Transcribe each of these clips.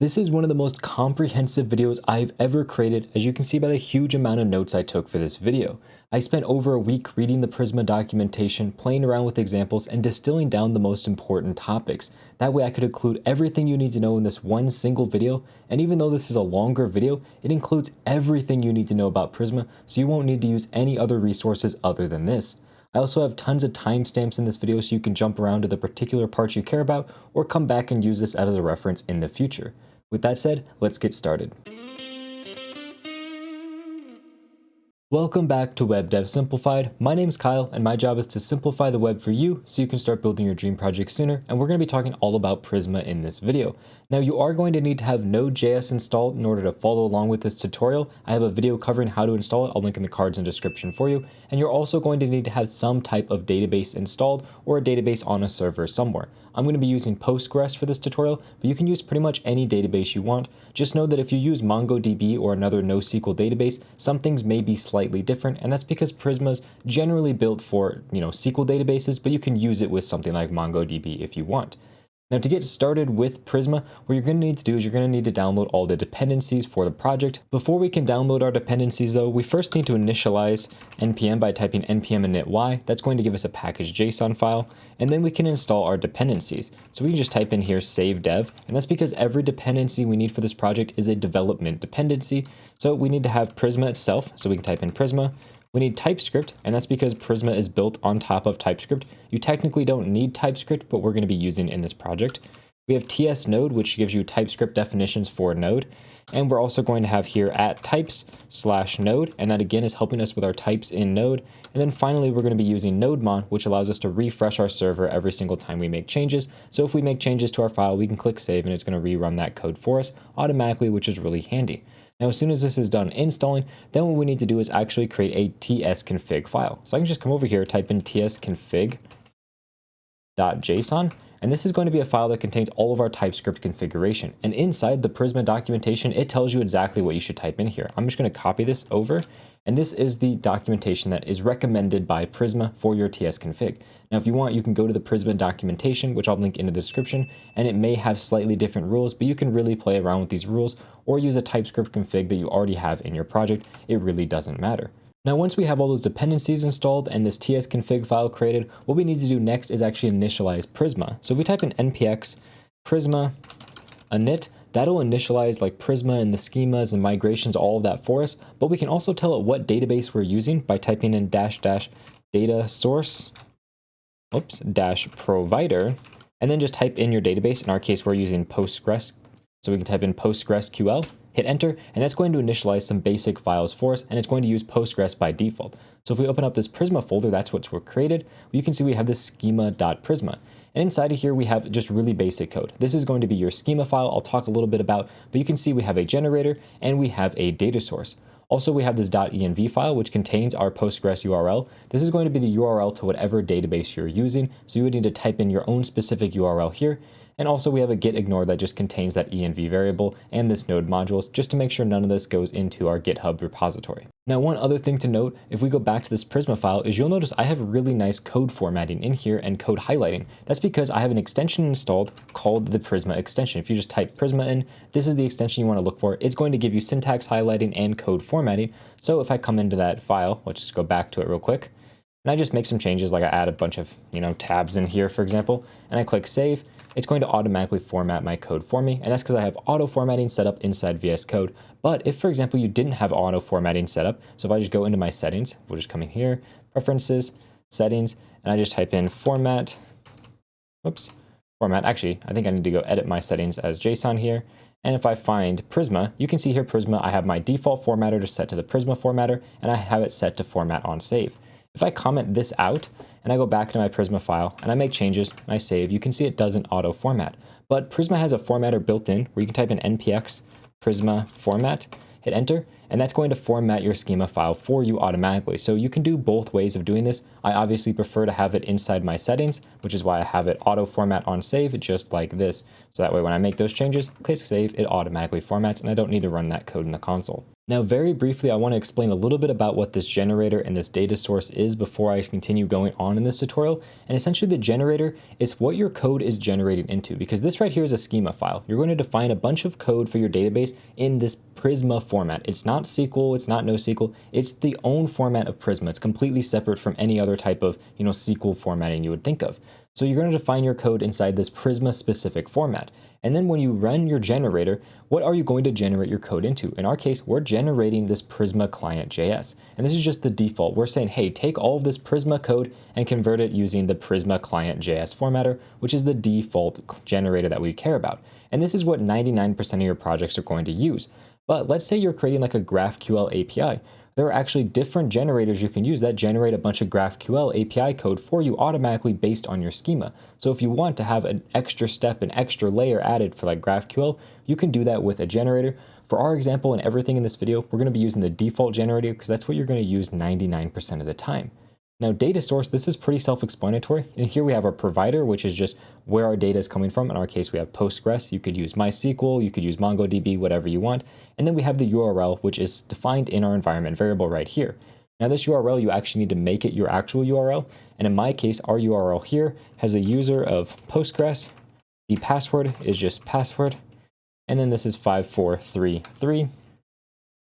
This is one of the most comprehensive videos I've ever created as you can see by the huge amount of notes I took for this video. I spent over a week reading the Prisma documentation, playing around with examples, and distilling down the most important topics. That way I could include everything you need to know in this one single video, and even though this is a longer video, it includes everything you need to know about Prisma, so you won't need to use any other resources other than this. I also have tons of timestamps in this video so you can jump around to the particular parts you care about, or come back and use this as a reference in the future. With that said, let's get started. Welcome back to Web Dev Simplified. My name is Kyle and my job is to simplify the web for you so you can start building your dream project sooner and we're going to be talking all about Prisma in this video. Now you are going to need to have Node.js installed in order to follow along with this tutorial. I have a video covering how to install it, I'll link in the cards and description for you. And you're also going to need to have some type of database installed or a database on a server somewhere. I'm going to be using Postgres for this tutorial, but you can use pretty much any database you want. Just know that if you use MongoDB or another NoSQL database, some things may be slightly different, and that's because Prisma's generally built for, you know, SQL databases, but you can use it with something like MongoDB if you want. Now to get started with Prisma, what you're going to need to do is you're going to need to download all the dependencies for the project. Before we can download our dependencies though, we first need to initialize npm by typing npm init y. That's going to give us a package JSON file, and then we can install our dependencies. So we can just type in here save dev, and that's because every dependency we need for this project is a development dependency. So we need to have Prisma itself, so we can type in Prisma, we need TypeScript, and that's because Prisma is built on top of TypeScript. You technically don't need TypeScript, but we're going to be using in this project. We have TS Node, which gives you TypeScript definitions for Node. And we're also going to have here at types slash node, and that again is helping us with our types in Node. And then finally, we're going to be using NodeMon, which allows us to refresh our server every single time we make changes. So if we make changes to our file, we can click save and it's going to rerun that code for us automatically, which is really handy. Now, as soon as this is done installing, then what we need to do is actually create a tsconfig file. So I can just come over here, type in tsconfig.json, and this is going to be a file that contains all of our TypeScript configuration. And inside the Prisma documentation, it tells you exactly what you should type in here. I'm just going to copy this over and this is the documentation that is recommended by Prisma for your TS config. Now, if you want, you can go to the Prisma documentation, which I'll link in the description, and it may have slightly different rules, but you can really play around with these rules or use a TypeScript config that you already have in your project. It really doesn't matter. Now, once we have all those dependencies installed and this tsconfig file created, what we need to do next is actually initialize Prisma. So if we type in npx prisma init, That'll initialize like Prisma and the schemas and migrations, all of that for us, but we can also tell it what database we're using by typing in dash dash data source, oops, dash provider, and then just type in your database. In our case, we're using Postgres, so we can type in PostgreSQL, hit enter, and that's going to initialize some basic files for us, and it's going to use Postgres by default. So if we open up this Prisma folder, that's what's created, you can see we have this schema.prisma. And inside of here, we have just really basic code. This is going to be your schema file I'll talk a little bit about, but you can see we have a generator and we have a data source. Also, we have this .env file, which contains our Postgres URL. This is going to be the URL to whatever database you're using, so you would need to type in your own specific URL here, and also we have a git ignore that just contains that env variable and this node modules just to make sure none of this goes into our GitHub repository. Now one other thing to note, if we go back to this Prisma file, is you'll notice I have really nice code formatting in here and code highlighting. That's because I have an extension installed called the Prisma extension. If you just type Prisma in, this is the extension you want to look for. It's going to give you syntax highlighting and code formatting. So if I come into that file, let's just go back to it real quick, and I just make some changes, like I add a bunch of, you know, tabs in here, for example, and I click save, it's going to automatically format my code for me. And that's because I have auto formatting set up inside VS Code. But if, for example, you didn't have auto formatting set up, so if I just go into my settings, we'll just come in here, preferences, settings, and I just type in format, whoops, format. Actually, I think I need to go edit my settings as JSON here. And if I find Prisma, you can see here Prisma, I have my default formatter to set to the Prisma formatter, and I have it set to format on save. If I comment this out, and I go back to my Prisma file and I make changes and I save, you can see it doesn't auto format. But Prisma has a formatter built in where you can type in npx prisma format, hit enter, and that's going to format your schema file for you automatically. So you can do both ways of doing this. I obviously prefer to have it inside my settings, which is why I have it auto format on save just like this. So that way when I make those changes, click save, it automatically formats and I don't need to run that code in the console. Now, very briefly, I want to explain a little bit about what this generator and this data source is before I continue going on in this tutorial. And essentially the generator is what your code is generating into because this right here is a schema file. You're going to define a bunch of code for your database in this Prisma format. It's not SQL, it's not NoSQL, it's the own format of Prisma. It's completely separate from any other type of, you know, SQL formatting you would think of. So you're going to define your code inside this Prisma specific format. And then when you run your generator, what are you going to generate your code into? In our case, we're generating this Prisma client JS. And this is just the default. We're saying, hey, take all of this Prisma code and convert it using the Prisma client JS formatter, which is the default generator that we care about. And this is what 99% of your projects are going to use. But let's say you're creating like a GraphQL API there are actually different generators you can use that generate a bunch of GraphQL API code for you automatically based on your schema. So if you want to have an extra step, an extra layer added for like GraphQL, you can do that with a generator. For our example and everything in this video, we're going to be using the default generator because that's what you're going to use 99% of the time. Now data source, this is pretty self-explanatory. And here we have our provider, which is just where our data is coming from. In our case, we have Postgres. You could use MySQL, you could use MongoDB, whatever you want. And then we have the URL, which is defined in our environment variable right here. Now this URL, you actually need to make it your actual URL. And in my case, our URL here has a user of Postgres. The password is just password. And then this is 5433.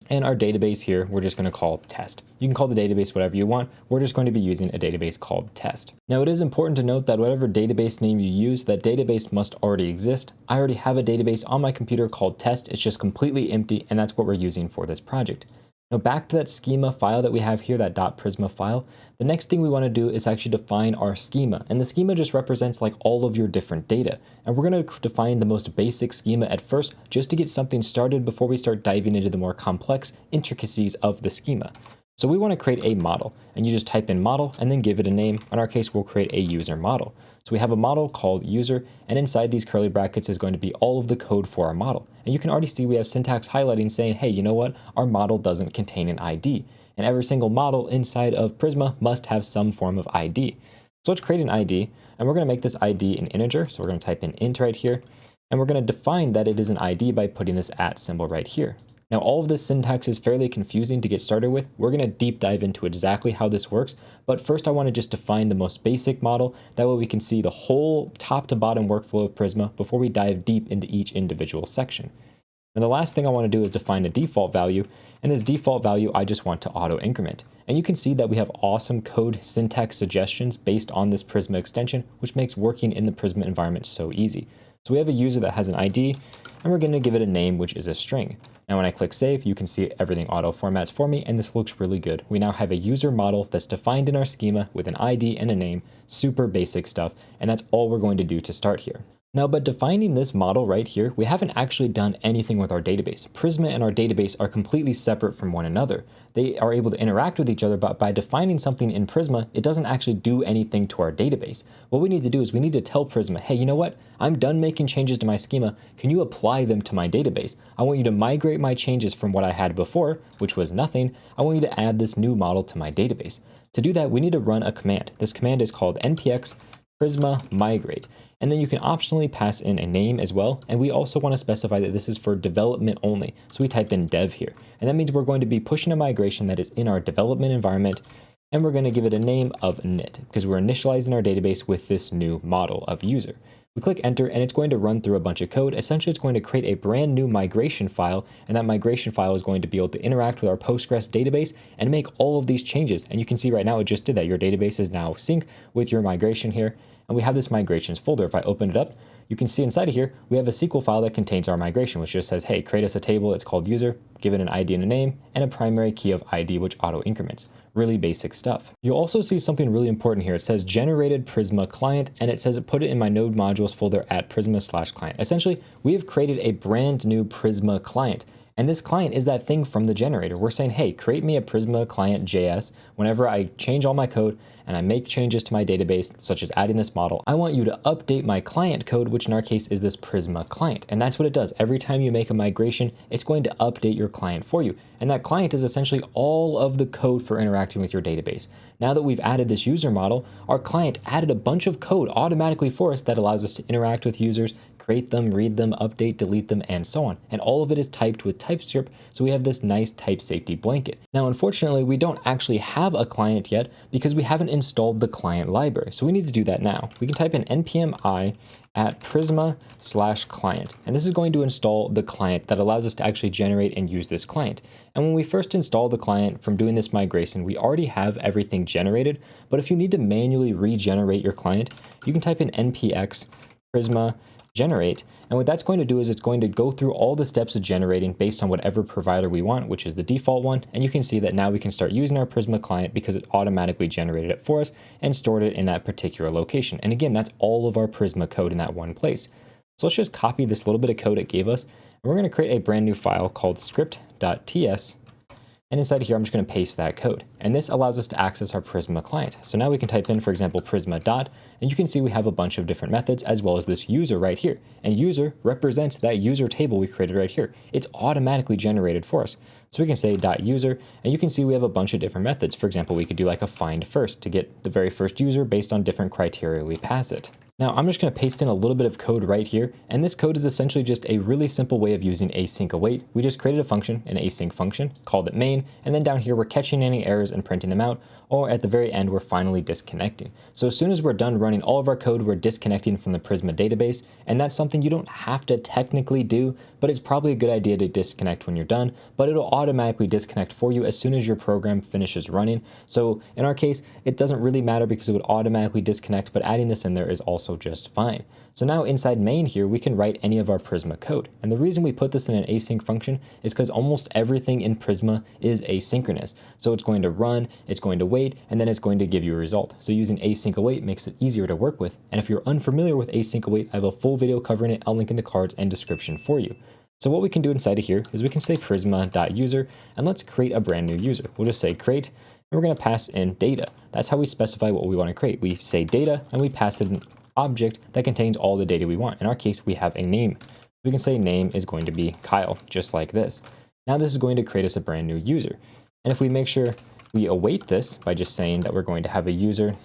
And our database here, we're just going to call test. You can call the database whatever you want. We're just going to be using a database called test. Now it is important to note that whatever database name you use, that database must already exist. I already have a database on my computer called test. It's just completely empty and that's what we're using for this project. Now back to that schema file that we have here, that dot .prisma file, the next thing we want to do is actually define our schema. And the schema just represents like all of your different data. And we're going to define the most basic schema at first, just to get something started before we start diving into the more complex intricacies of the schema. So we want to create a model and you just type in model and then give it a name. In our case, we'll create a user model. So we have a model called user and inside these curly brackets is going to be all of the code for our model. And you can already see we have syntax highlighting saying, hey, you know what? Our model doesn't contain an ID. And every single model inside of Prisma must have some form of ID. So let's create an ID and we're going to make this ID an integer. So we're going to type in int right here and we're going to define that it is an ID by putting this at symbol right here. Now all of this syntax is fairly confusing to get started with. We're going to deep dive into exactly how this works, but first I want to just define the most basic model. That way we can see the whole top to bottom workflow of Prisma before we dive deep into each individual section. And the last thing I want to do is define a default value, and this default value I just want to auto increment. And you can see that we have awesome code syntax suggestions based on this Prisma extension, which makes working in the Prisma environment so easy. So we have a user that has an ID, and we're going to give it a name, which is a string. Now when I click save, you can see everything auto formats for me, and this looks really good. We now have a user model that's defined in our schema with an ID and a name, super basic stuff, and that's all we're going to do to start here. Now, but defining this model right here, we haven't actually done anything with our database. Prisma and our database are completely separate from one another. They are able to interact with each other, but by defining something in Prisma, it doesn't actually do anything to our database. What we need to do is we need to tell Prisma, hey, you know what? I'm done making changes to my schema. Can you apply them to my database? I want you to migrate my changes from what I had before, which was nothing. I want you to add this new model to my database. To do that, we need to run a command. This command is called npx prisma migrate. And then you can optionally pass in a name as well. And we also want to specify that this is for development only. So we type in dev here. And that means we're going to be pushing a migration that is in our development environment. And we're going to give it a name of init because we're initializing our database with this new model of user. We click enter and it's going to run through a bunch of code. Essentially, it's going to create a brand new migration file and that migration file is going to be able to interact with our Postgres database and make all of these changes. And you can see right now it just did that. Your database is now sync with your migration here and we have this migrations folder. If I open it up, you can see inside of here, we have a SQL file that contains our migration, which just says, hey, create us a table. It's called user, give it an ID and a name, and a primary key of ID, which auto increments. Really basic stuff. You'll also see something really important here. It says generated Prisma client, and it says put it in my node modules folder at Prisma slash client. Essentially, we have created a brand new Prisma client. And this client is that thing from the generator. We're saying, hey, create me a Prisma client JS. Whenever I change all my code and I make changes to my database, such as adding this model, I want you to update my client code, which in our case is this Prisma client. And that's what it does. Every time you make a migration, it's going to update your client for you. And that client is essentially all of the code for interacting with your database. Now that we've added this user model, our client added a bunch of code automatically for us that allows us to interact with users, create them, read them, update, delete them, and so on. And all of it is typed with TypeScript, so we have this nice type safety blanket. Now, unfortunately, we don't actually have a client yet because we haven't installed the client library. So we need to do that now. We can type in npm i at prisma slash client. And this is going to install the client that allows us to actually generate and use this client. And when we first install the client from doing this migration, we already have everything generated. But if you need to manually regenerate your client, you can type in npx prisma generate. And what that's going to do is it's going to go through all the steps of generating based on whatever provider we want, which is the default one. And you can see that now we can start using our Prisma client because it automatically generated it for us and stored it in that particular location. And again, that's all of our Prisma code in that one place. So let's just copy this little bit of code it gave us. And we're going to create a brand new file called script.ts and inside here, I'm just going to paste that code. And this allows us to access our Prisma client. So now we can type in, for example, Prisma dot, and you can see we have a bunch of different methods as well as this user right here. And user represents that user table we created right here. It's automatically generated for us. So we can say dot user, and you can see we have a bunch of different methods. For example, we could do like a find first to get the very first user based on different criteria we pass it. Now I'm just going to paste in a little bit of code right here, and this code is essentially just a really simple way of using async await. We just created a function, an async function, called it main, and then down here we're catching any errors and printing them out, or at the very end we're finally disconnecting. So as soon as we're done running all of our code, we're disconnecting from the Prisma database, and that's something you don't have to technically do, but it's probably a good idea to disconnect when you're done, but it'll automatically disconnect for you as soon as your program finishes running. So in our case, it doesn't really matter because it would automatically disconnect, but adding this in there is also just fine. So now inside main here, we can write any of our Prisma code. And the reason we put this in an async function is because almost everything in Prisma is asynchronous. So it's going to run, it's going to wait, and then it's going to give you a result. So using async await makes it easier to work with. And if you're unfamiliar with async await, I have a full video covering it. I'll link in the cards and description for you. So what we can do inside of here is we can say prisma.user and let's create a brand new user. We'll just say create and we're going to pass in data. That's how we specify what we want to create. We say data and we pass it an object that contains all the data we want. In our case, we have a name. We can say name is going to be Kyle, just like this. Now this is going to create us a brand new user. And if we make sure we await this by just saying that we're going to have a user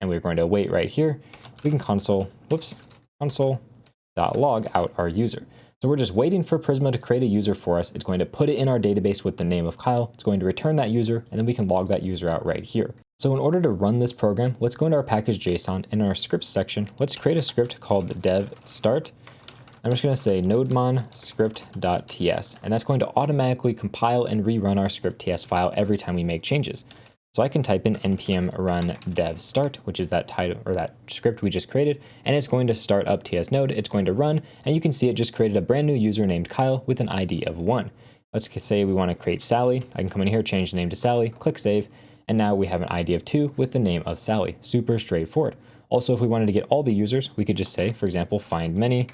and we're going to await right here, we can console, whoops, console.log out our user. So we're just waiting for Prisma to create a user for us. It's going to put it in our database with the name of Kyle. It's going to return that user, and then we can log that user out right here. So in order to run this program, let's go into our package.json. And in our scripts section, let's create a script called dev start. I'm just going to say nodemon script.ts, and that's going to automatically compile and rerun our script.ts file every time we make changes. So I can type in npm run dev start, which is that title or that script we just created, and it's going to start up TS node. It's going to run, and you can see it just created a brand new user named Kyle with an ID of one. Let's say we want to create Sally. I can come in here, change the name to Sally, click save, and now we have an ID of two with the name of Sally. Super straightforward. Also, if we wanted to get all the users, we could just say, for example, find many,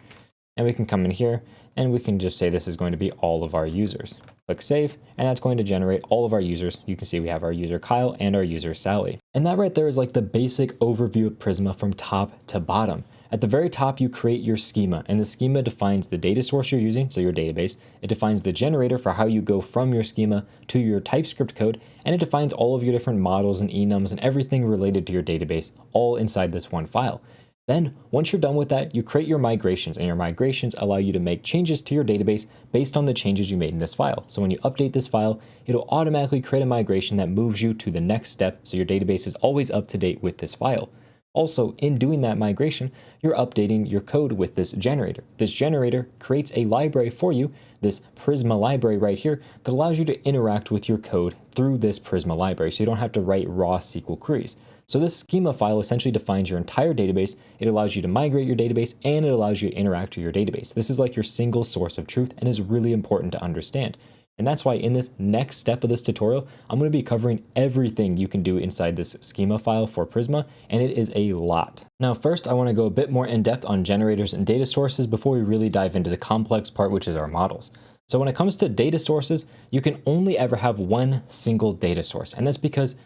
and we can come in here and we can just say this is going to be all of our users. Click save, and that's going to generate all of our users. You can see we have our user Kyle and our user Sally. And that right there is like the basic overview of Prisma from top to bottom. At the very top, you create your schema, and the schema defines the data source you're using, so your database. It defines the generator for how you go from your schema to your TypeScript code, and it defines all of your different models and enums and everything related to your database, all inside this one file. Then, once you're done with that, you create your migrations, and your migrations allow you to make changes to your database based on the changes you made in this file. So when you update this file, it'll automatically create a migration that moves you to the next step, so your database is always up to date with this file. Also, in doing that migration, you're updating your code with this generator. This generator creates a library for you, this Prisma library right here, that allows you to interact with your code through this Prisma library, so you don't have to write raw SQL queries. So this schema file essentially defines your entire database. It allows you to migrate your database and it allows you to interact with your database. This is like your single source of truth and is really important to understand. And that's why in this next step of this tutorial, I'm going to be covering everything you can do inside this schema file for Prisma, and it is a lot. Now first, I want to go a bit more in depth on generators and data sources before we really dive into the complex part, which is our models. So when it comes to data sources, you can only ever have one single data source, and that's because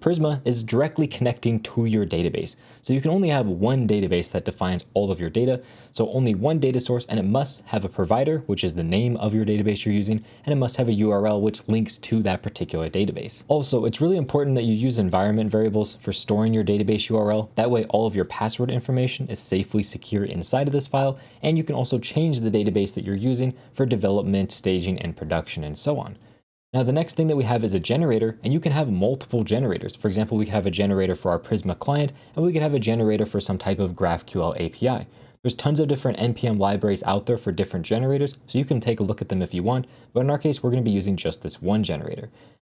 Prisma is directly connecting to your database. So you can only have one database that defines all of your data. So only one data source and it must have a provider, which is the name of your database you're using, and it must have a URL which links to that particular database. Also, it's really important that you use environment variables for storing your database URL. That way all of your password information is safely secure inside of this file, and you can also change the database that you're using for development, staging, and production, and so on. Now the next thing that we have is a generator, and you can have multiple generators. For example, we could have a generator for our Prisma client, and we could have a generator for some type of GraphQL API. There's tons of different NPM libraries out there for different generators, so you can take a look at them if you want, but in our case, we're going to be using just this one generator.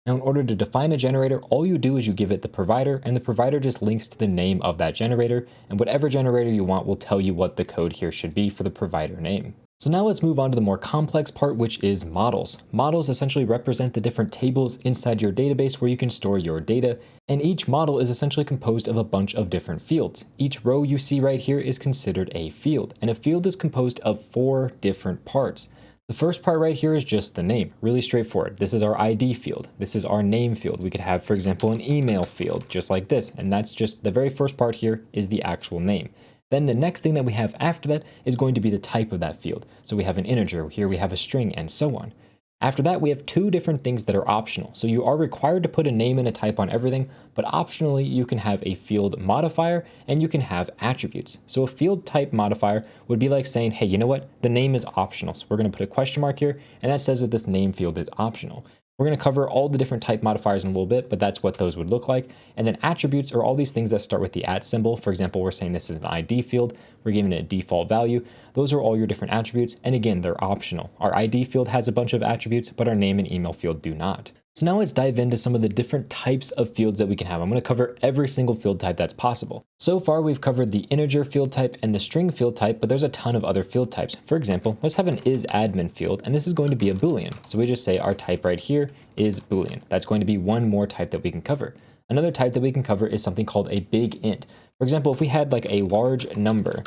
Now, in order to define a generator, all you do is you give it the provider, and the provider just links to the name of that generator, and whatever generator you want will tell you what the code here should be for the provider name. So now let's move on to the more complex part, which is models. Models essentially represent the different tables inside your database where you can store your data, and each model is essentially composed of a bunch of different fields. Each row you see right here is considered a field, and a field is composed of four different parts. The first part right here is just the name, really straightforward. This is our ID field. This is our name field. We could have, for example, an email field, just like this. And that's just the very first part here is the actual name. Then the next thing that we have after that is going to be the type of that field. So we have an integer, here we have a string, and so on. After that, we have two different things that are optional. So you are required to put a name and a type on everything, but optionally you can have a field modifier and you can have attributes. So a field type modifier would be like saying, hey, you know what? The name is optional. So we're going to put a question mark here, and that says that this name field is optional. We're going to cover all the different type modifiers in a little bit, but that's what those would look like. And then attributes are all these things that start with the at symbol. For example, we're saying this is an ID field. We're giving it a default value. Those are all your different attributes. And again, they're optional. Our ID field has a bunch of attributes, but our name and email field do not. So now let's dive into some of the different types of fields that we can have. I'm going to cover every single field type that's possible. So far, we've covered the integer field type and the string field type, but there's a ton of other field types. For example, let's have an isAdmin field, and this is going to be a Boolean. So we just say our type right here is Boolean. That's going to be one more type that we can cover. Another type that we can cover is something called a big int. For example, if we had like a large number,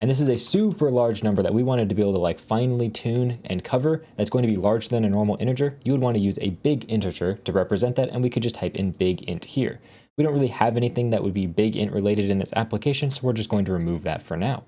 and this is a super large number that we wanted to be able to like finely tune and cover that's going to be larger than a normal integer, you would want to use a big integer to represent that, and we could just type in big int here. We don't really have anything that would be big int related in this application, so we're just going to remove that for now.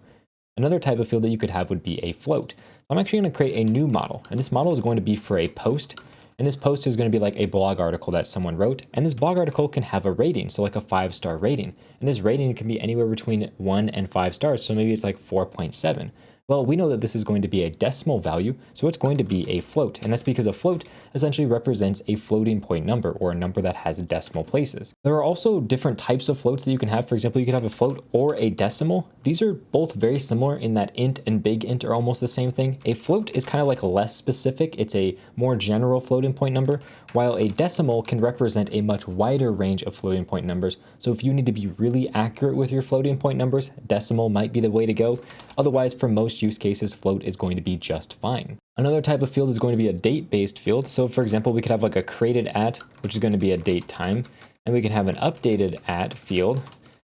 Another type of field that you could have would be a float. I'm actually going to create a new model, and this model is going to be for a post, and this post is going to be like a blog article that someone wrote. And this blog article can have a rating, so like a five star rating. And this rating can be anywhere between one and five stars. So maybe it's like 4.7. Well, we know that this is going to be a decimal value, so it's going to be a float, and that's because a float essentially represents a floating point number, or a number that has decimal places. There are also different types of floats that you can have. For example, you could have a float or a decimal. These are both very similar in that int and big int are almost the same thing. A float is kind of like less specific. It's a more general floating point number, while a decimal can represent a much wider range of floating point numbers. So if you need to be really accurate with your floating point numbers, decimal might be the way to go. Otherwise, for most use cases, float is going to be just fine. Another type of field is going to be a date-based field. So for example, we could have like a created at, which is going to be a date time, and we can have an updated at field,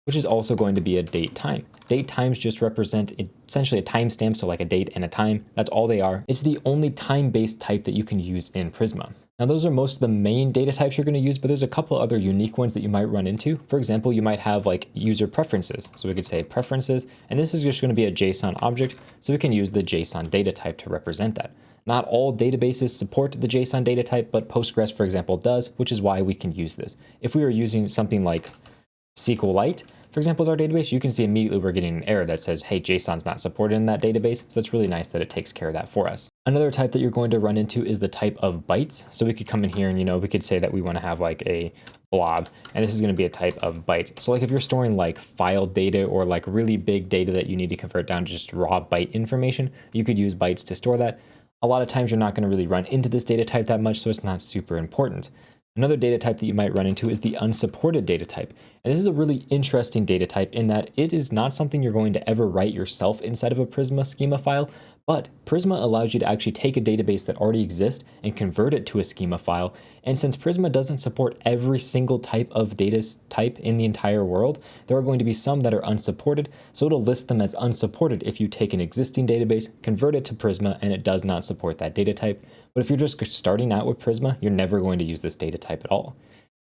which is also going to be a date time. Date times just represent essentially a timestamp, so like a date and a time. That's all they are. It's the only time-based type that you can use in Prisma. Now those are most of the main data types you're going to use, but there's a couple other unique ones that you might run into. For example, you might have like user preferences. So we could say preferences, and this is just going to be a JSON object, so we can use the JSON data type to represent that. Not all databases support the JSON data type, but Postgres, for example, does, which is why we can use this. If we were using something like SQLite, for example, as our database, you can see immediately we're getting an error that says, hey, JSON's not supported in that database. So it's really nice that it takes care of that for us. Another type that you're going to run into is the type of bytes. So we could come in here and, you know, we could say that we want to have like a blob, and this is going to be a type of byte. So like if you're storing like file data or like really big data that you need to convert down to just raw byte information, you could use bytes to store that. A lot of times you're not going to really run into this data type that much, so it's not super important. Another data type that you might run into is the unsupported data type. And this is a really interesting data type in that it is not something you're going to ever write yourself inside of a Prisma schema file, but Prisma allows you to actually take a database that already exists and convert it to a schema file. And since Prisma doesn't support every single type of data type in the entire world, there are going to be some that are unsupported. So it'll list them as unsupported if you take an existing database, convert it to Prisma, and it does not support that data type. But if you're just starting out with Prisma, you're never going to use this data type at all.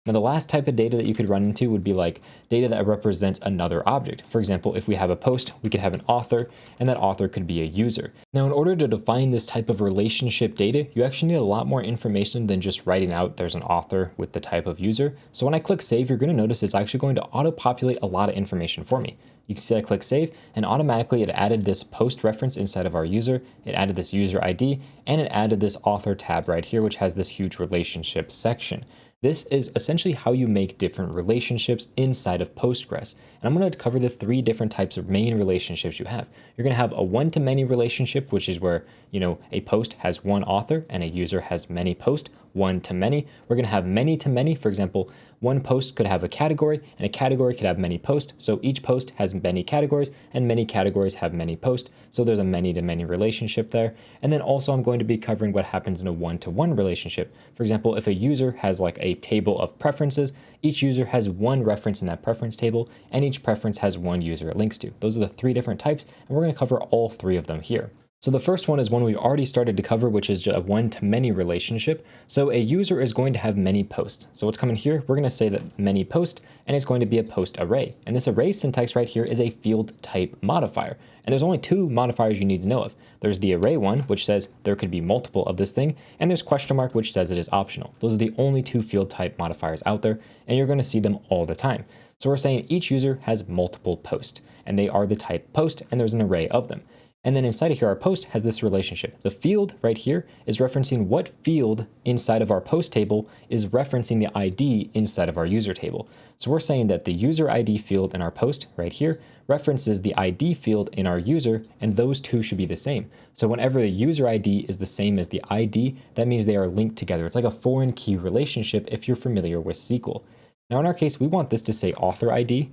Now, the last type of data that you could run into would be like data that represents another object. For example, if we have a post, we could have an author, and that author could be a user. Now, in order to define this type of relationship data, you actually need a lot more information than just writing out there's an author with the type of user. So when I click save, you're going to notice it's actually going to auto-populate a lot of information for me. You can see I click save and automatically it added this post reference inside of our user. It added this user ID and it added this author tab right here, which has this huge relationship section. This is essentially how you make different relationships inside of Postgres. And I'm going to cover the three different types of main relationships you have. You're going to have a one-to-many relationship, which is where, you know, a post has one author and a user has many posts, one to many. We're going to have many to many. For example, one post could have a category and a category could have many posts. So each post has many categories and many categories have many posts. So there's a many to many relationship there. And then also I'm going to be covering what happens in a one to one relationship. For example, if a user has like a table of preferences, each user has one reference in that preference table and each preference has one user it links to. Those are the three different types and we're going to cover all three of them here. So the first one is one we've already started to cover, which is a one-to-many relationship. So a user is going to have many posts. So what's coming here, we're going to say that many post, and it's going to be a post array. And this array syntax right here is a field type modifier. And there's only two modifiers you need to know of. There's the array one, which says there could be multiple of this thing, and there's question mark, which says it is optional. Those are the only two field type modifiers out there, and you're going to see them all the time. So we're saying each user has multiple posts, and they are the type post, and there's an array of them. And then inside of here, our post has this relationship. The field right here is referencing what field inside of our post table is referencing the ID inside of our user table. So we're saying that the user ID field in our post right here references the ID field in our user, and those two should be the same. So whenever the user ID is the same as the ID, that means they are linked together. It's like a foreign key relationship if you're familiar with SQL. Now in our case, we want this to say author ID,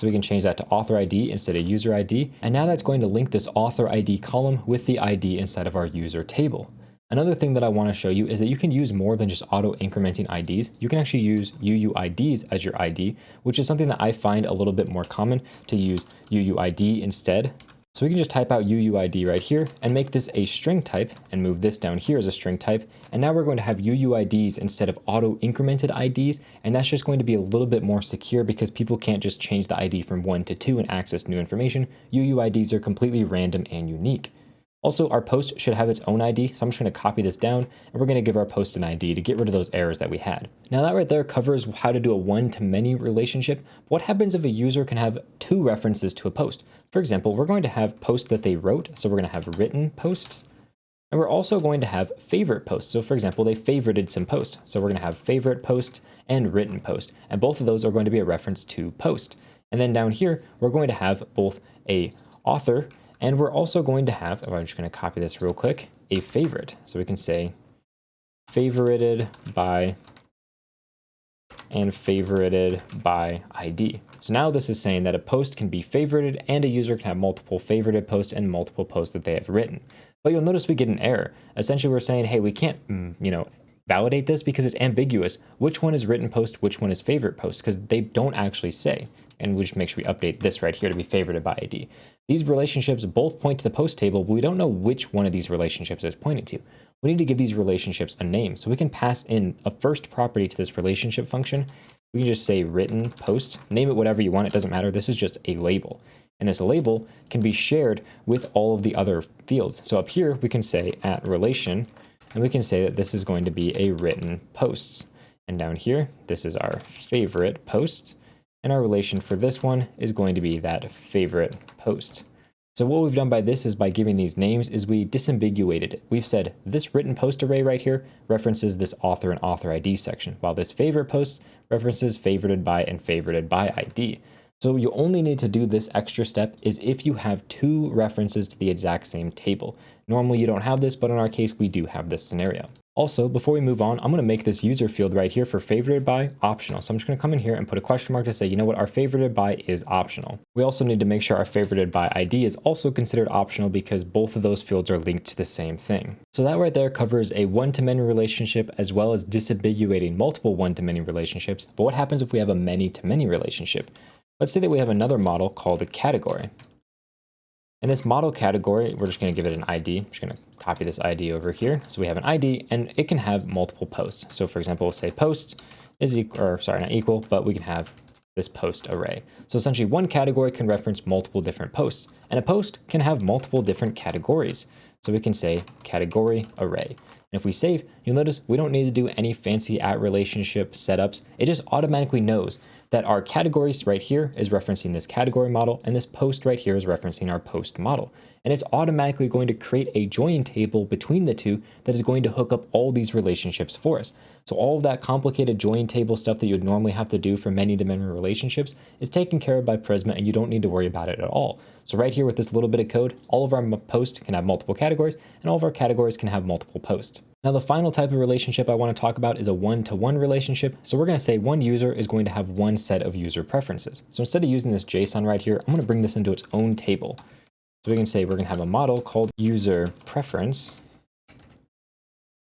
so we can change that to author ID instead of user ID. And now that's going to link this author ID column with the ID inside of our user table. Another thing that I want to show you is that you can use more than just auto incrementing IDs. You can actually use UUIDs as your ID, which is something that I find a little bit more common to use UUID instead. So we can just type out UUID right here and make this a string type and move this down here as a string type. And now we're going to have UUIDs instead of auto incremented IDs. And that's just going to be a little bit more secure because people can't just change the ID from one to two and access new information. UUIDs are completely random and unique. Also, our post should have its own ID, so I'm just going to copy this down, and we're going to give our post an ID to get rid of those errors that we had. Now that right there covers how to do a one-to-many relationship. What happens if a user can have two references to a post? For example, we're going to have posts that they wrote, so we're going to have written posts, and we're also going to have favorite posts. So for example, they favorited some post. So we're going to have favorite post and written post, and both of those are going to be a reference to post. And then down here, we're going to have both a author and we're also going to have, oh, I'm just going to copy this real quick, a favorite. So we can say favorited by and favorited by ID. So now this is saying that a post can be favorited and a user can have multiple favorited posts and multiple posts that they have written. But you'll notice we get an error. Essentially, we're saying, hey, we can't, mm, you know, validate this because it's ambiguous. Which one is written post, which one is favorite post, because they don't actually say. And we just make sure we update this right here to be favorited by ID. These relationships both point to the post table, but we don't know which one of these relationships is pointing to. We need to give these relationships a name. So we can pass in a first property to this relationship function. We can just say written post, name it whatever you want. It doesn't matter. This is just a label. And this label can be shared with all of the other fields. So up here, we can say at relation, and we can say that this is going to be a written posts. And down here, this is our favorite posts. And our relation for this one is going to be that favorite post. So what we've done by this is by giving these names is we disambiguated it. We've said this written post array right here references this author and author ID section, while this favorite post references favorited by and favorited by ID. So you only need to do this extra step is if you have two references to the exact same table. Normally you don't have this, but in our case, we do have this scenario. Also, before we move on, I'm going to make this user field right here for favorited by optional. So I'm just going to come in here and put a question mark to say, you know what, our favorited by is optional. We also need to make sure our favorited by ID is also considered optional because both of those fields are linked to the same thing. So that right there covers a one-to-many relationship as well as disambiguating multiple one-to-many relationships. But what happens if we have a many-to-many -many relationship? Let's say that we have another model called a category. In this model category, we're just going to give it an ID. I'm just going to copy this ID over here. So we have an ID and it can have multiple posts. So for example, we'll say post is equal, or sorry, not equal, but we can have this post array. So essentially one category can reference multiple different posts and a post can have multiple different categories. So we can say category array. And if we save, you'll notice we don't need to do any fancy at relationship setups. It just automatically knows that our categories right here is referencing this category model and this post right here is referencing our post model. And it's automatically going to create a join table between the two that is going to hook up all these relationships for us. So all of that complicated join table stuff that you would normally have to do for many dimensional relationships is taken care of by Prisma and you don't need to worry about it at all. So right here with this little bit of code, all of our posts can have multiple categories and all of our categories can have multiple posts. Now the final type of relationship I want to talk about is a one-to-one -one relationship. So we're going to say one user is going to have one set of user preferences. So instead of using this JSON right here, I'm going to bring this into its own table. So we can say we're going to have a model called user preference,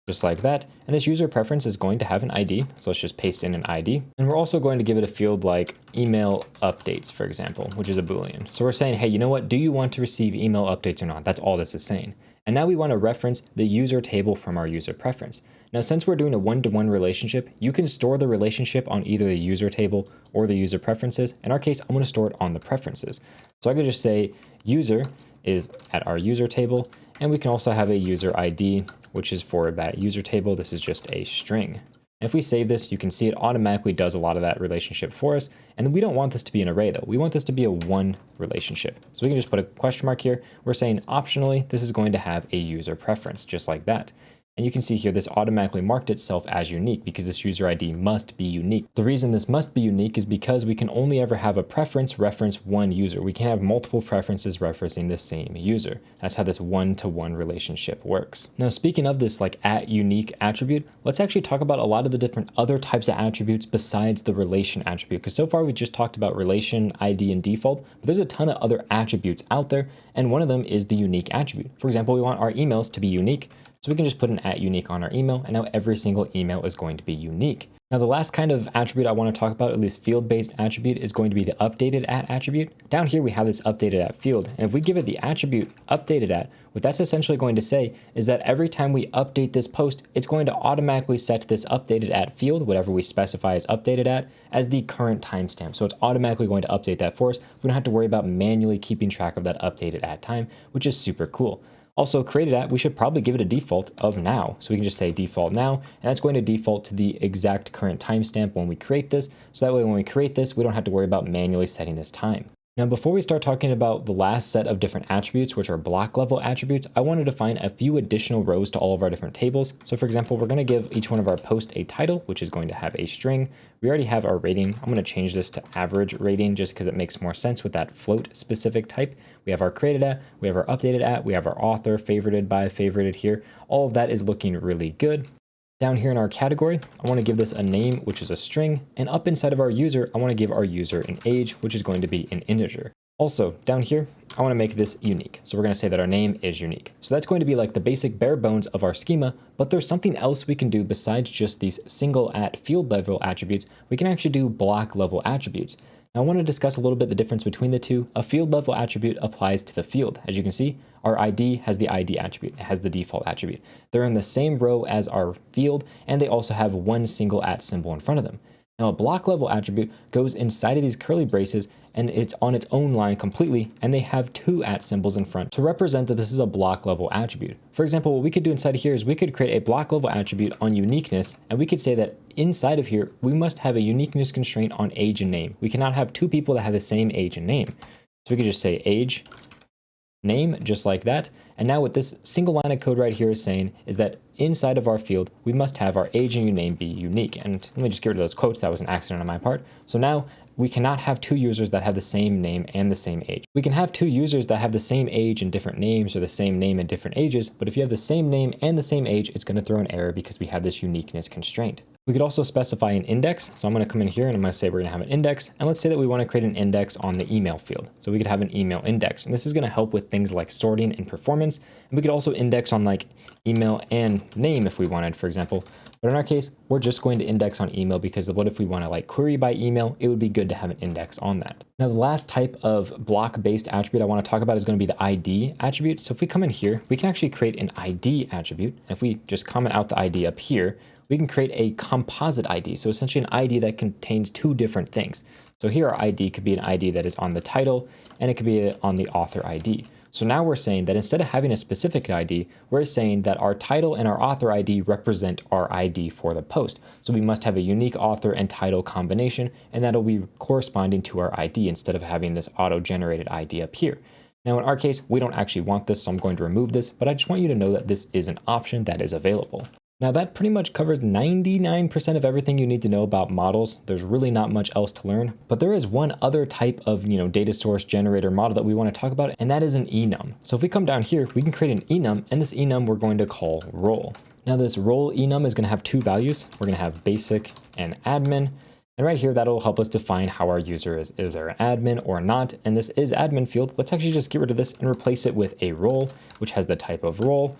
just like that. And this user preference is going to have an ID. So let's just paste in an ID. And we're also going to give it a field like email updates, for example, which is a Boolean. So we're saying, hey, you know what? Do you want to receive email updates or not? That's all this is saying. And now we want to reference the user table from our user preference. Now, since we're doing a one-to-one -one relationship, you can store the relationship on either the user table or the user preferences. In our case, I'm going to store it on the preferences. So I could just say user is at our user table, and we can also have a user ID, which is for that user table. This is just a string. If we save this, you can see it automatically does a lot of that relationship for us. And we don't want this to be an array though. We want this to be a one relationship. So we can just put a question mark here. We're saying optionally, this is going to have a user preference just like that. And you can see here, this automatically marked itself as unique because this user ID must be unique. The reason this must be unique is because we can only ever have a preference reference one user. We can't have multiple preferences referencing the same user. That's how this one-to-one -one relationship works. Now, speaking of this like at unique attribute, let's actually talk about a lot of the different other types of attributes besides the relation attribute. Because so far we've just talked about relation, ID, and default, but there's a ton of other attributes out there. And one of them is the unique attribute. For example, we want our emails to be unique. So we can just put an at unique on our email and now every single email is going to be unique. Now the last kind of attribute I want to talk about, at least field-based attribute, is going to be the updated at attribute. Down here we have this updated at field, and if we give it the attribute updated at, what that's essentially going to say is that every time we update this post, it's going to automatically set this updated at field, whatever we specify as updated at, as the current timestamp. So it's automatically going to update that for us. We don't have to worry about manually keeping track of that updated at time, which is super cool. Also created at, we should probably give it a default of now. So we can just say default now, and that's going to default to the exact current timestamp when we create this. So that way when we create this, we don't have to worry about manually setting this time. Now, before we start talking about the last set of different attributes, which are block level attributes, I want to define a few additional rows to all of our different tables. So for example, we're going to give each one of our posts a title, which is going to have a string. We already have our rating. I'm going to change this to average rating just because it makes more sense with that float specific type. We have our created at, we have our updated at, we have our author, favorited by, favorited here. All of that is looking really good. Down here in our category, I want to give this a name, which is a string, and up inside of our user, I want to give our user an age, which is going to be an integer. Also, down here, I want to make this unique. So we're going to say that our name is unique. So that's going to be like the basic bare bones of our schema, but there's something else we can do besides just these single at field level attributes. We can actually do block level attributes. I want to discuss a little bit the difference between the two. A field level attribute applies to the field. As you can see, our ID has the ID attribute, it has the default attribute. They're in the same row as our field, and they also have one single at symbol in front of them. Now a block level attribute goes inside of these curly braces and it's on its own line completely and they have two at symbols in front to represent that this is a block level attribute. For example, what we could do inside of here is we could create a block level attribute on uniqueness and we could say that inside of here we must have a uniqueness constraint on age and name. We cannot have two people that have the same age and name. So we could just say age name just like that. And now what this single line of code right here is saying is that inside of our field, we must have our age and name be unique. And let me just get rid of those quotes. That was an accident on my part. So now we cannot have two users that have the same name and the same age. We can have two users that have the same age and different names or the same name and different ages, but if you have the same name and the same age, it's going to throw an error because we have this uniqueness constraint. We could also specify an index. So I'm going to come in here and I'm going to say we're going to have an index. And let's say that we want to create an index on the email field. So we could have an email index. And this is going to help with things like sorting and performance. And we could also index on like email and name if we wanted, for example. But in our case, we're just going to index on email because what if we want to like query by email? It would be good to have an index on that. Now, the last type of block-based attribute I want to talk about is going to be the ID attribute. So if we come in here, we can actually create an ID attribute. And if we just comment out the ID up here, we can create a composite ID. So essentially an ID that contains two different things. So here our ID could be an ID that is on the title and it could be on the author ID. So now we're saying that instead of having a specific ID, we're saying that our title and our author ID represent our ID for the post. So we must have a unique author and title combination, and that'll be corresponding to our ID instead of having this auto-generated ID up here. Now in our case, we don't actually want this, so I'm going to remove this, but I just want you to know that this is an option that is available. Now that pretty much covers 99% of everything you need to know about models. There's really not much else to learn, but there is one other type of you know data source generator model that we want to talk about, and that is an enum. So if we come down here, we can create an enum, and this enum we're going to call role. Now this role enum is going to have two values. We're going to have basic and admin, and right here, that'll help us define how our user is. Is there an admin or not? And this is admin field. Let's actually just get rid of this and replace it with a role, which has the type of role.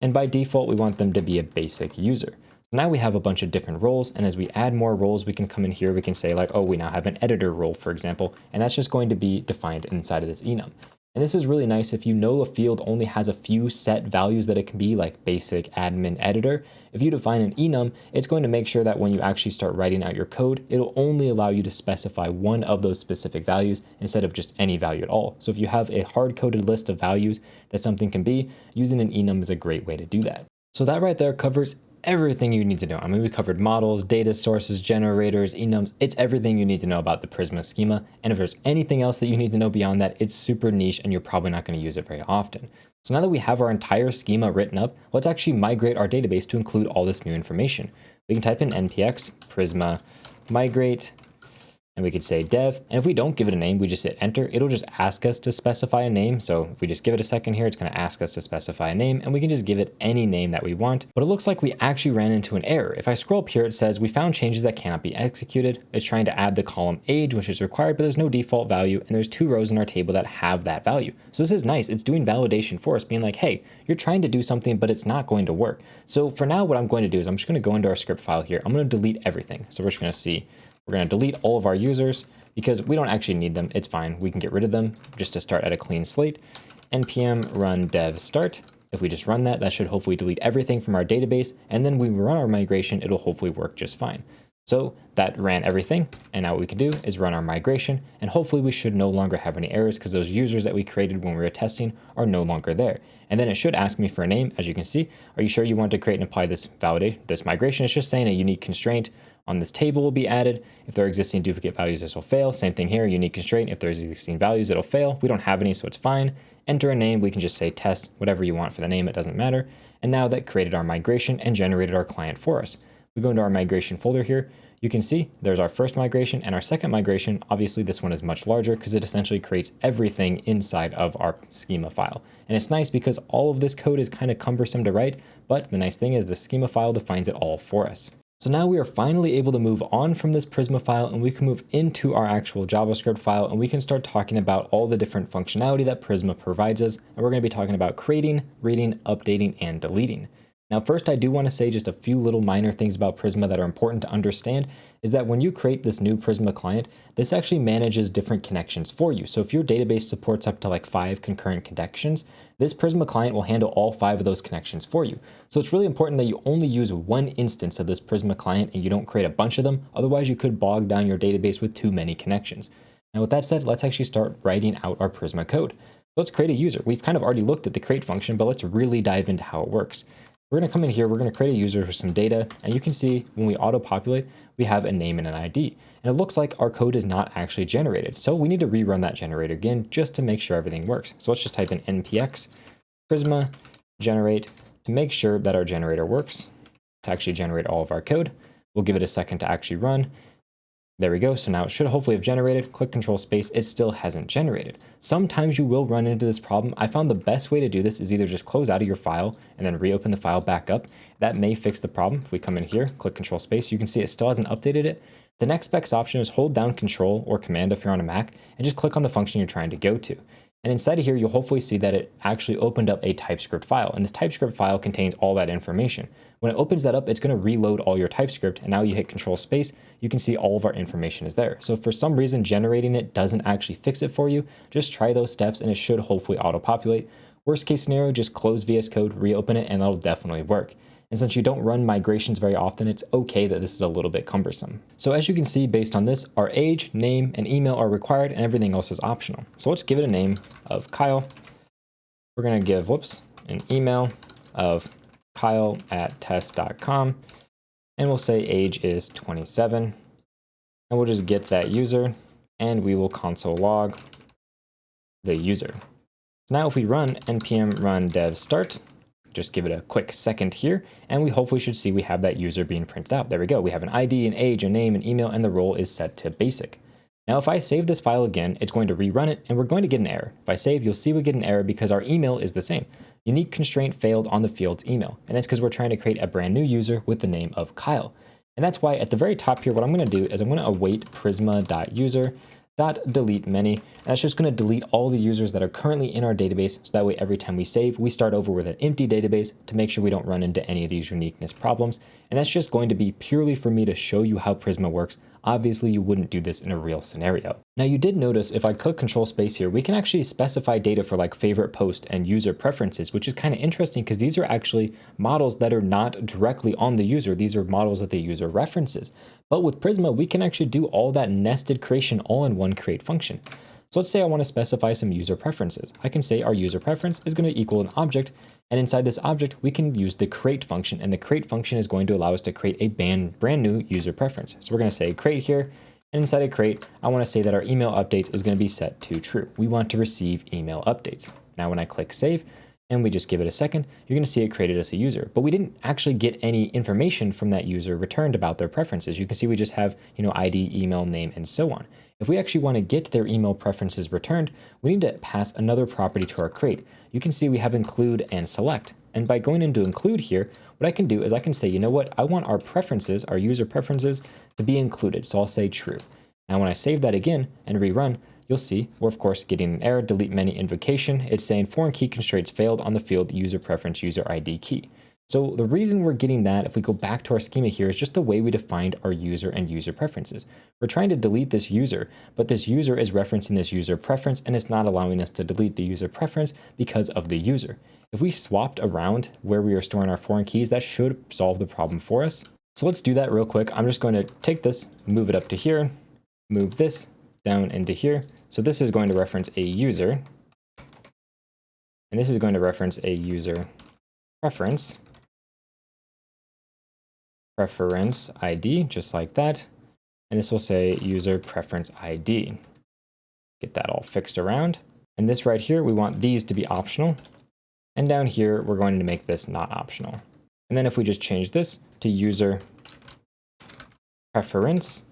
And by default, we want them to be a basic user. Now we have a bunch of different roles, and as we add more roles, we can come in here, we can say like, oh, we now have an editor role, for example, and that's just going to be defined inside of this enum. And this is really nice if you know a field only has a few set values that it can be, like basic admin editor. If you define an enum, it's going to make sure that when you actually start writing out your code, it'll only allow you to specify one of those specific values instead of just any value at all. So if you have a hard-coded list of values that something can be, using an enum is a great way to do that. So that right there covers everything you need to know. I mean, we covered models, data sources, generators, enums. It's everything you need to know about the Prisma schema. And if there's anything else that you need to know beyond that, it's super niche and you're probably not going to use it very often. So now that we have our entire schema written up, let's actually migrate our database to include all this new information. We can type in npx prisma migrate and we could say dev. And if we don't give it a name, we just hit enter, it'll just ask us to specify a name. So if we just give it a second here, it's going to ask us to specify a name and we can just give it any name that we want. But it looks like we actually ran into an error. If I scroll up here, it says we found changes that cannot be executed. It's trying to add the column age, which is required, but there's no default value. And there's two rows in our table that have that value. So this is nice. It's doing validation for us being like, hey, you're trying to do something, but it's not going to work. So for now, what I'm going to do is I'm just going to go into our script file here. I'm going to delete everything. So we're just going to see we're going to delete all of our users because we don't actually need them. It's fine. We can get rid of them just to start at a clean slate. npm run dev start. If we just run that, that should hopefully delete everything from our database. And then we run our migration, it'll hopefully work just fine. So that ran everything. And now what we can do is run our migration. And hopefully we should no longer have any errors because those users that we created when we were testing are no longer there. And then it should ask me for a name. As you can see, are you sure you want to create and apply this validate, this migration? It's just saying a unique constraint on this table will be added. If there are existing duplicate values, this will fail. Same thing here, unique constraint. If there's existing values, it'll fail. We don't have any, so it's fine. Enter a name. We can just say test, whatever you want for the name. It doesn't matter. And now that created our migration and generated our client for us. We go into our migration folder here. You can see there's our first migration and our second migration. Obviously, this one is much larger because it essentially creates everything inside of our schema file. And it's nice because all of this code is kind of cumbersome to write, but the nice thing is the schema file defines it all for us. So now we are finally able to move on from this Prisma file and we can move into our actual JavaScript file and we can start talking about all the different functionality that Prisma provides us. And we're going to be talking about creating, reading, updating, and deleting. Now, first, I do want to say just a few little minor things about Prisma that are important to understand is that when you create this new Prisma client, this actually manages different connections for you. So if your database supports up to like five concurrent connections, this Prisma client will handle all five of those connections for you. So it's really important that you only use one instance of this Prisma client and you don't create a bunch of them. Otherwise, you could bog down your database with too many connections. Now, with that said, let's actually start writing out our Prisma code. Let's create a user. We've kind of already looked at the create function, but let's really dive into how it works. We're going to come in here, we're going to create a user with some data, and you can see when we auto-populate, we have a name and an ID. And it looks like our code is not actually generated. So we need to rerun that generator again just to make sure everything works. So let's just type in npx prisma generate to make sure that our generator works to actually generate all of our code. We'll give it a second to actually run. There we go. So now it should hopefully have generated. Click control space. It still hasn't generated. Sometimes you will run into this problem. I found the best way to do this is either just close out of your file and then reopen the file back up. That may fix the problem. If we come in here, click control space, you can see it still hasn't updated it. The next best option is hold down control or command if you're on a Mac and just click on the function you're trying to go to. And inside of here, you'll hopefully see that it actually opened up a TypeScript file. And this TypeScript file contains all that information. When it opens that up, it's going to reload all your TypeScript. And now you hit control space, you can see all of our information is there. So for some reason generating it doesn't actually fix it for you, just try those steps and it should hopefully auto-populate. Worst case scenario, just close VS Code, reopen it, and that'll definitely work. And since you don't run migrations very often, it's okay that this is a little bit cumbersome. So as you can see, based on this, our age, name, and email are required and everything else is optional. So let's give it a name of Kyle. We're gonna give, whoops, an email of kyle at test.com. And we'll say age is 27. And we'll just get that user and we will console log the user. So now if we run npm run dev start, just give it a quick second here, and we hopefully should see we have that user being printed out. There we go. We have an ID, an age, a name, an email, and the role is set to basic. Now, if I save this file again, it's going to rerun it, and we're going to get an error. If I save, you'll see we get an error because our email is the same. Unique constraint failed on the field's email, and that's because we're trying to create a brand new user with the name of Kyle. And that's why at the very top here, what I'm going to do is I'm going to await prisma.user dot delete many. And that's just going to delete all the users that are currently in our database. So that way, every time we save, we start over with an empty database to make sure we don't run into any of these uniqueness problems. And that's just going to be purely for me to show you how Prisma works. Obviously, you wouldn't do this in a real scenario. Now, you did notice if I click control space here, we can actually specify data for like favorite post and user preferences, which is kind of interesting because these are actually models that are not directly on the user. These are models that the user references. But with Prisma, we can actually do all that nested creation all in one create function. So let's say I want to specify some user preferences. I can say our user preference is going to equal an object, and inside this object, we can use the create function, and the create function is going to allow us to create a brand, new user preference. So we're going to say create here, and inside of create, I want to say that our email updates is going to be set to true. We want to receive email updates. Now when I click save, and we just give it a second, you're going to see it created as a user. But we didn't actually get any information from that user returned about their preferences. You can see we just have, you know, ID, email, name, and so on. If we actually want to get their email preferences returned, we need to pass another property to our create. You can see we have include and select. And by going into include here, what I can do is I can say, you know what, I want our preferences, our user preferences, to be included. So I'll say true. Now when I save that again and rerun, you'll see we're of course getting an error, delete many invocation. It's saying foreign key constraints failed on the field user preference user ID key. So the reason we're getting that, if we go back to our schema here, is just the way we defined our user and user preferences. We're trying to delete this user, but this user is referencing this user preference and it's not allowing us to delete the user preference because of the user. If we swapped around where we are storing our foreign keys, that should solve the problem for us. So let's do that real quick. I'm just going to take this, move it up to here, move this down into here, so this is going to reference a user, and this is going to reference a user preference, preference ID, just like that. And this will say user preference ID. Get that all fixed around. And this right here, we want these to be optional. And down here, we're going to make this not optional. And then if we just change this to user preference,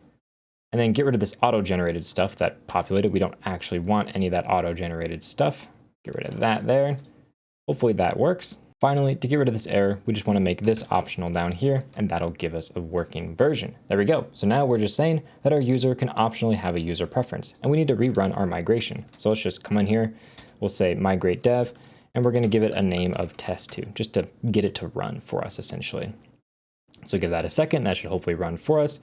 and then get rid of this auto-generated stuff that populated. We don't actually want any of that auto-generated stuff. Get rid of that there. Hopefully that works. Finally, to get rid of this error, we just want to make this optional down here, and that'll give us a working version. There we go. So now we're just saying that our user can optionally have a user preference, and we need to rerun our migration. So let's just come in here. We'll say migrate dev, and we're going to give it a name of test2, just to get it to run for us, essentially. So give that a second. That should hopefully run for us.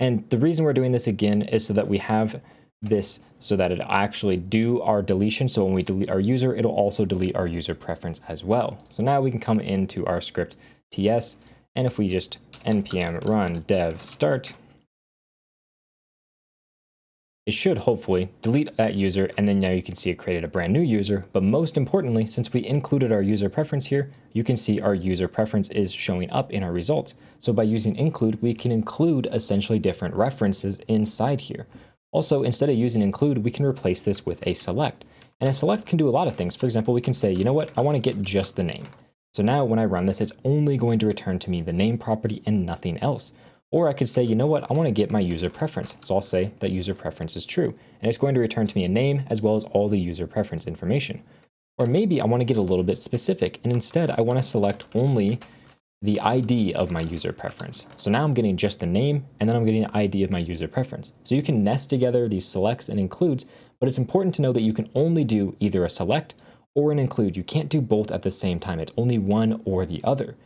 And the reason we're doing this again is so that we have this so that it actually do our deletion. So when we delete our user, it'll also delete our user preference as well. So now we can come into our script ts, and if we just npm run dev start, it should hopefully delete that user and then now you can see it created a brand new user. But most importantly, since we included our user preference here, you can see our user preference is showing up in our results. So by using include, we can include essentially different references inside here. Also, instead of using include, we can replace this with a select. And a select can do a lot of things. For example, we can say, you know what, I want to get just the name. So now when I run this, it's only going to return to me the name property and nothing else. Or I could say, you know what, I want to get my user preference. So I'll say that user preference is true. And it's going to return to me a name as well as all the user preference information. Or maybe I want to get a little bit specific. And instead, I want to select only the ID of my user preference. So now I'm getting just the name, and then I'm getting the ID of my user preference. So you can nest together these selects and includes, but it's important to know that you can only do either a select or an include. You can't do both at the same time. It's only one or the other.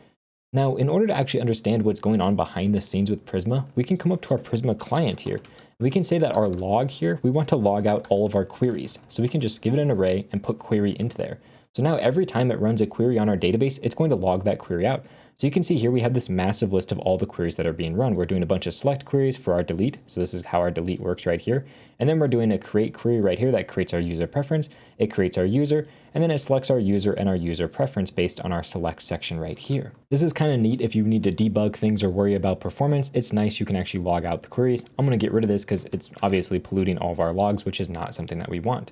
Now, in order to actually understand what's going on behind the scenes with Prisma, we can come up to our Prisma client here. We can say that our log here, we want to log out all of our queries. So we can just give it an array and put query into there. So now every time it runs a query on our database, it's going to log that query out. So you can see here we have this massive list of all the queries that are being run. We're doing a bunch of select queries for our delete. So this is how our delete works right here. And then we're doing a create query right here that creates our user preference. It creates our user, and then it selects our user and our user preference based on our select section right here. This is kind of neat if you need to debug things or worry about performance. It's nice you can actually log out the queries. I'm going to get rid of this because it's obviously polluting all of our logs, which is not something that we want.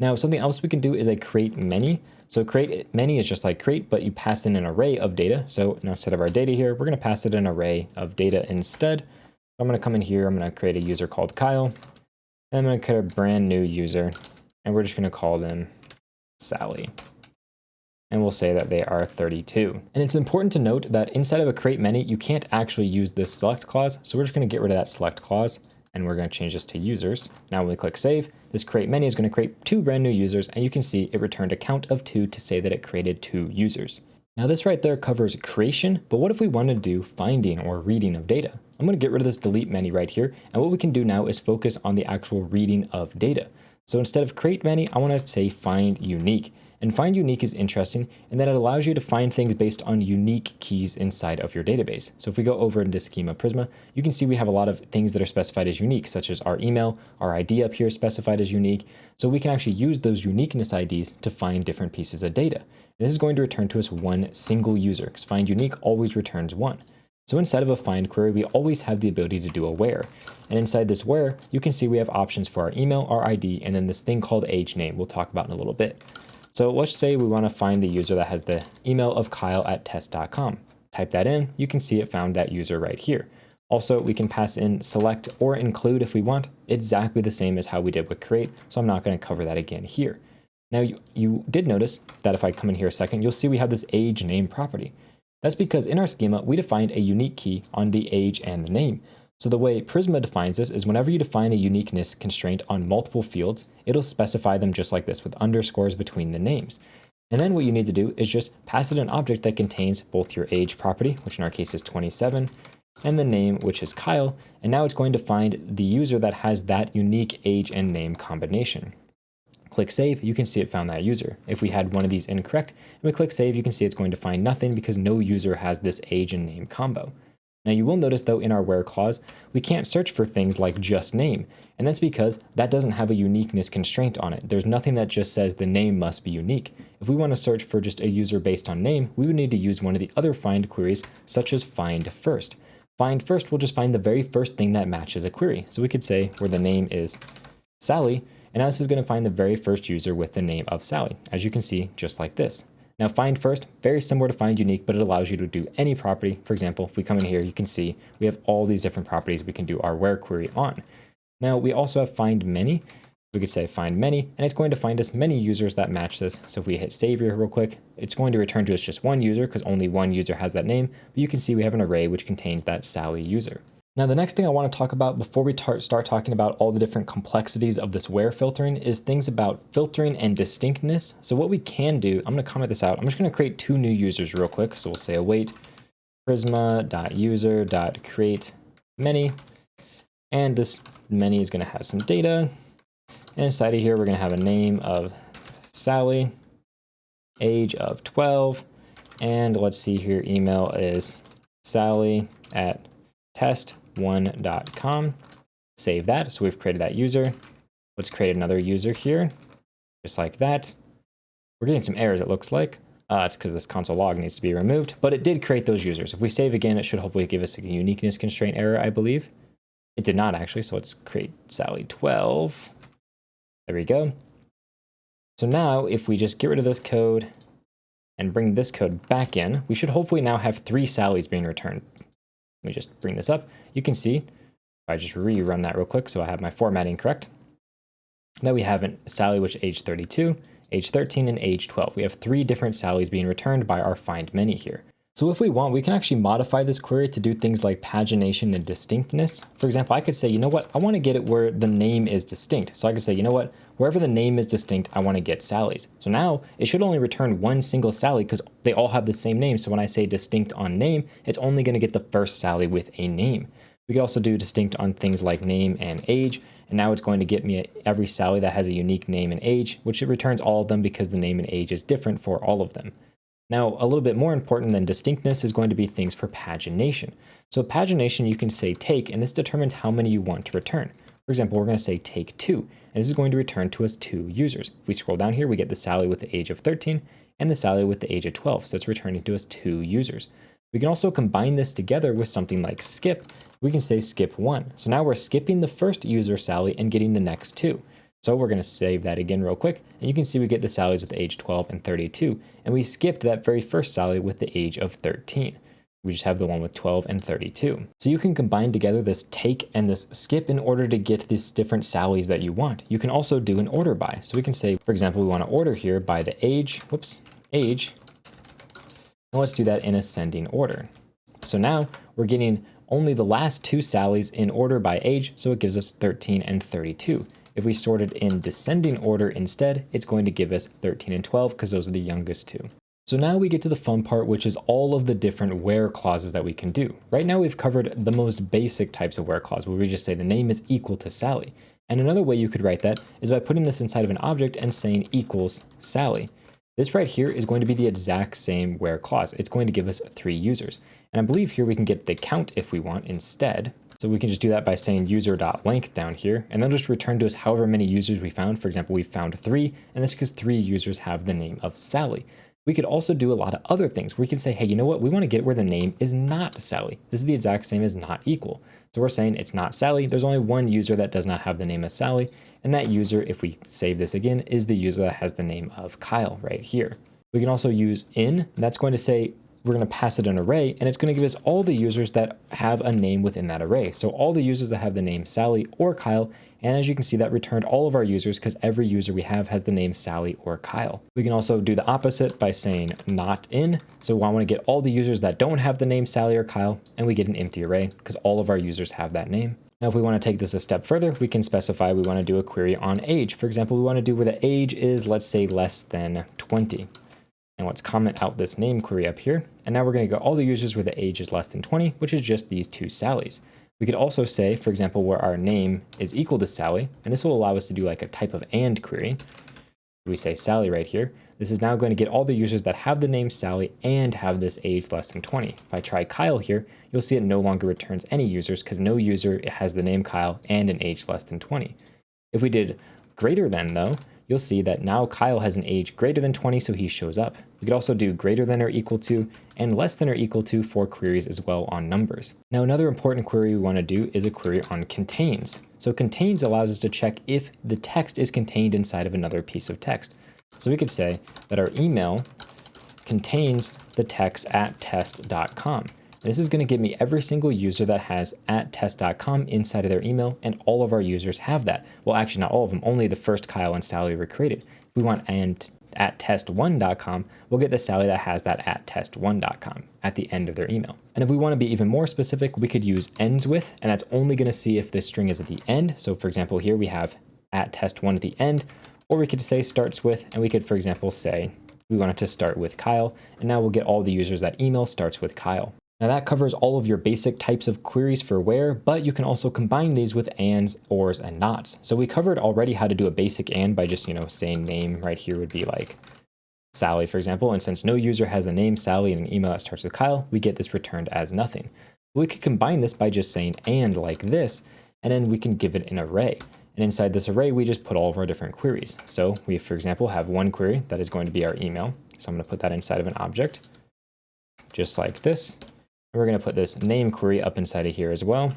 Now, something else we can do is a create many. So create many is just like create, but you pass in an array of data. So instead of our data here, we're going to pass it an array of data instead. I'm going to come in here. I'm going to create a user called Kyle. And I'm going to create a brand new user. And we're just going to call them Sally. And we'll say that they are 32. And it's important to note that inside of a create many, you can't actually use this select clause. So we're just going to get rid of that select clause and we're going to change this to users. Now when we click save, this create many is going to create two brand new users, and you can see it returned a count of two to say that it created two users. Now this right there covers creation, but what if we want to do finding or reading of data? I'm going to get rid of this delete many right here, and what we can do now is focus on the actual reading of data. So instead of create many, I want to say find unique. And find unique is interesting in that it allows you to find things based on unique keys inside of your database. So if we go over into Schema Prisma, you can see we have a lot of things that are specified as unique, such as our email, our ID up here specified as unique. So we can actually use those uniqueness IDs to find different pieces of data. This is going to return to us one single user because find unique always returns one. So inside of a find query, we always have the ability to do a where. And inside this where, you can see we have options for our email, our ID, and then this thing called age name we'll talk about in a little bit. So let's say we want to find the user that has the email of kyle at test.com. Type that in, you can see it found that user right here. Also, we can pass in select or include if we want, exactly the same as how we did with create, so I'm not going to cover that again here. Now, you, you did notice that if I come in here a second, you'll see we have this age name property. That's because in our schema, we defined a unique key on the age and the name. So the way Prisma defines this is whenever you define a uniqueness constraint on multiple fields, it'll specify them just like this with underscores between the names. And then what you need to do is just pass it an object that contains both your age property, which in our case is 27, and the name, which is Kyle. And now it's going to find the user that has that unique age and name combination. Click Save, you can see it found that user. If we had one of these incorrect, and we click Save, you can see it's going to find nothing because no user has this age and name combo. Now you will notice though in our where clause, we can't search for things like just name, and that's because that doesn't have a uniqueness constraint on it. There's nothing that just says the name must be unique. If we want to search for just a user based on name, we would need to use one of the other find queries such as find first. Find first will just find the very first thing that matches a query. So we could say where the name is Sally, and now this is going to find the very first user with the name of Sally, as you can see, just like this. Now find first, very similar to find unique, but it allows you to do any property. For example, if we come in here, you can see we have all these different properties we can do our where query on. Now we also have find many. We could say find many, and it's going to find us many users that match this. So if we hit save here real quick, it's going to return to us just one user because only one user has that name. But you can see we have an array which contains that Sally user. Now, the next thing I want to talk about before we start talking about all the different complexities of this where filtering is things about filtering and distinctness. So what we can do, I'm going to comment this out. I'm just going to create two new users real quick. So we'll say await prisma.user.create many. And this many is going to have some data. And inside of here, we're going to have a name of Sally, age of 12. And let's see here, email is sally at test one.com. Save that. So we've created that user. Let's create another user here, just like that. We're getting some errors, it looks like. Uh, it's because this console log needs to be removed, but it did create those users. If we save again, it should hopefully give us a uniqueness constraint error, I believe. It did not actually, so let's create Sally12. There we go. So now if we just get rid of this code and bring this code back in, we should hopefully now have three Sallys being returned. Let me just bring this up. You can see, I just rerun that real quick so I have my formatting correct, that we have an Sally which age 32, age 13, and age 12. We have three different Sallys being returned by our find many here. So if we want, we can actually modify this query to do things like pagination and distinctness. For example, I could say, you know what, I want to get it where the name is distinct. So I could say, you know what, wherever the name is distinct, I want to get Sally's. So now it should only return one single Sally because they all have the same name. So when I say distinct on name, it's only going to get the first Sally with a name. We could also do distinct on things like name and age. And now it's going to get me every Sally that has a unique name and age, which it returns all of them because the name and age is different for all of them. Now, a little bit more important than distinctness is going to be things for pagination. So pagination, you can say take, and this determines how many you want to return. For example, we're going to say take two, and this is going to return to us two users. If we scroll down here, we get the Sally with the age of 13 and the Sally with the age of 12, so it's returning to us two users. We can also combine this together with something like skip. We can say skip one. So now we're skipping the first user Sally and getting the next two. So we're going to save that again real quick. And you can see we get the Sallies with age 12 and 32. And we skipped that very first Sally with the age of 13. We just have the one with 12 and 32. So you can combine together this take and this skip in order to get these different Sallies that you want. You can also do an order by. So we can say, for example, we want to order here by the age, whoops, age. And let's do that in ascending order. So now we're getting only the last two Sallies in order by age, so it gives us 13 and 32. If we sort it in descending order instead, it's going to give us 13 and 12 because those are the youngest two. So now we get to the fun part, which is all of the different where clauses that we can do. Right now we've covered the most basic types of where clause, where we just say the name is equal to Sally. And another way you could write that is by putting this inside of an object and saying equals Sally. This right here is going to be the exact same where clause. It's going to give us three users. And I believe here we can get the count if we want instead. So we can just do that by saying user.length down here, and then just return to us however many users we found. For example, we found three, and that's because three users have the name of Sally. We could also do a lot of other things. We can say, hey, you know what? We want to get where the name is not Sally. This is the exact same as not equal. So we're saying it's not Sally. There's only one user that does not have the name of Sally. And that user, if we save this again, is the user that has the name of Kyle right here. We can also use in. That's going to say we're going to pass it an array, and it's going to give us all the users that have a name within that array. So all the users that have the name Sally or Kyle, and as you can see, that returned all of our users because every user we have has the name Sally or Kyle. We can also do the opposite by saying not in. So I want to get all the users that don't have the name Sally or Kyle, and we get an empty array because all of our users have that name. Now, if we want to take this a step further, we can specify we want to do a query on age. For example, we want to do where the age is, let's say, less than 20. And let's comment out this name query up here. And now we're going to get all the users where the age is less than 20, which is just these two Sallys. We could also say, for example, where our name is equal to Sally, and this will allow us to do like a type of AND query. We say Sally right here. This is now going to get all the users that have the name Sally and have this age less than 20. If I try Kyle here, you'll see it no longer returns any users because no user has the name Kyle and an age less than 20. If we did greater than though, you'll see that now Kyle has an age greater than 20, so he shows up. We could also do greater than or equal to and less than or equal to for queries as well on numbers. Now, another important query we want to do is a query on contains. So contains allows us to check if the text is contained inside of another piece of text. So we could say that our email contains the text at test.com. This is going to give me every single user that has at test.com inside of their email, and all of our users have that. Well, actually, not all of them, only the first Kyle and Sally were created. If we want and at test1.com, we'll get the Sally that has that at test1.com at the end of their email. And if we want to be even more specific, we could use ends with, and that's only going to see if this string is at the end. So for example, here we have at test1 at the end, or we could say starts with, and we could, for example, say we want it to start with Kyle, and now we'll get all the users that email starts with Kyle. Now that covers all of your basic types of queries for where, but you can also combine these with ands, ors, and nots. So we covered already how to do a basic and by just, you know, saying name right here would be like Sally, for example. And since no user has the name Sally and an email that starts with Kyle, we get this returned as nothing. We could combine this by just saying and like this, and then we can give it an array. And inside this array, we just put all of our different queries. So we, for example, have one query that is going to be our email. So I'm going to put that inside of an object, just like this. We're going to put this name query up inside of here as well.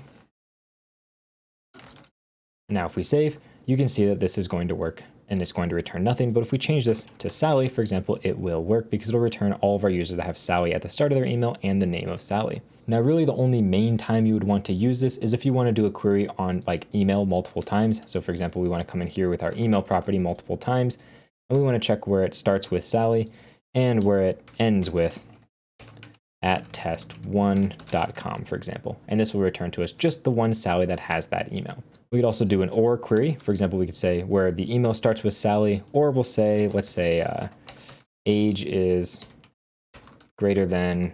Now if we save, you can see that this is going to work and it's going to return nothing. But if we change this to Sally, for example, it will work because it'll return all of our users that have Sally at the start of their email and the name of Sally. Now, really the only main time you would want to use this is if you want to do a query on like email multiple times. So for example, we want to come in here with our email property multiple times, and we want to check where it starts with Sally and where it ends with at test1.com, for example. And this will return to us just the one Sally that has that email. We could also do an OR query. For example, we could say where the email starts with Sally, or we'll say, let's say uh, age is greater than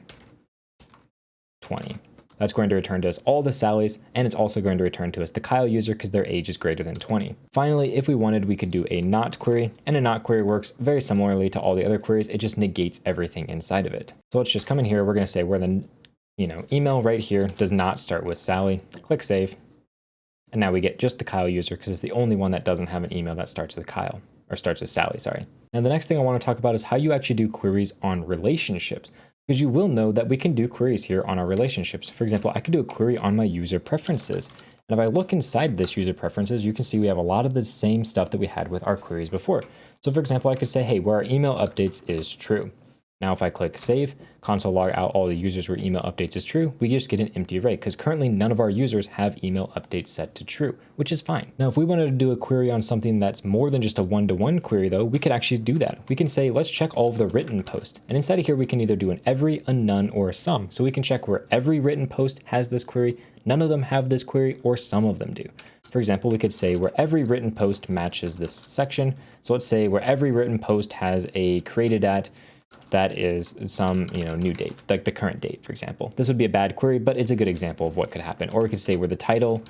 20. That's going to return to us all the Sallys, and it's also going to return to us the Kyle user because their age is greater than 20. Finally, if we wanted, we could do a not query, and a not query works very similarly to all the other queries. It just negates everything inside of it. So let's just come in here. We're going to say where the you know email right here does not start with Sally. Click save. And now we get just the Kyle user because it's the only one that doesn't have an email that starts with Kyle or starts with Sally, sorry. Now the next thing I want to talk about is how you actually do queries on relationships because you will know that we can do queries here on our relationships. For example, I could do a query on my user preferences. And if I look inside this user preferences, you can see we have a lot of the same stuff that we had with our queries before. So for example, I could say, hey, where our email updates is true. Now, if I click save, console log out all the users where email updates is true, we just get an empty array because currently none of our users have email updates set to true, which is fine. Now, if we wanted to do a query on something that's more than just a one-to-one -one query though, we could actually do that. We can say, let's check all of the written posts. And inside of here, we can either do an every, a none, or a some. So we can check where every written post has this query, none of them have this query, or some of them do. For example, we could say where every written post matches this section. So let's say where every written post has a created at that is some you know new date, like the current date, for example. This would be a bad query, but it's a good example of what could happen. Or we could say where the title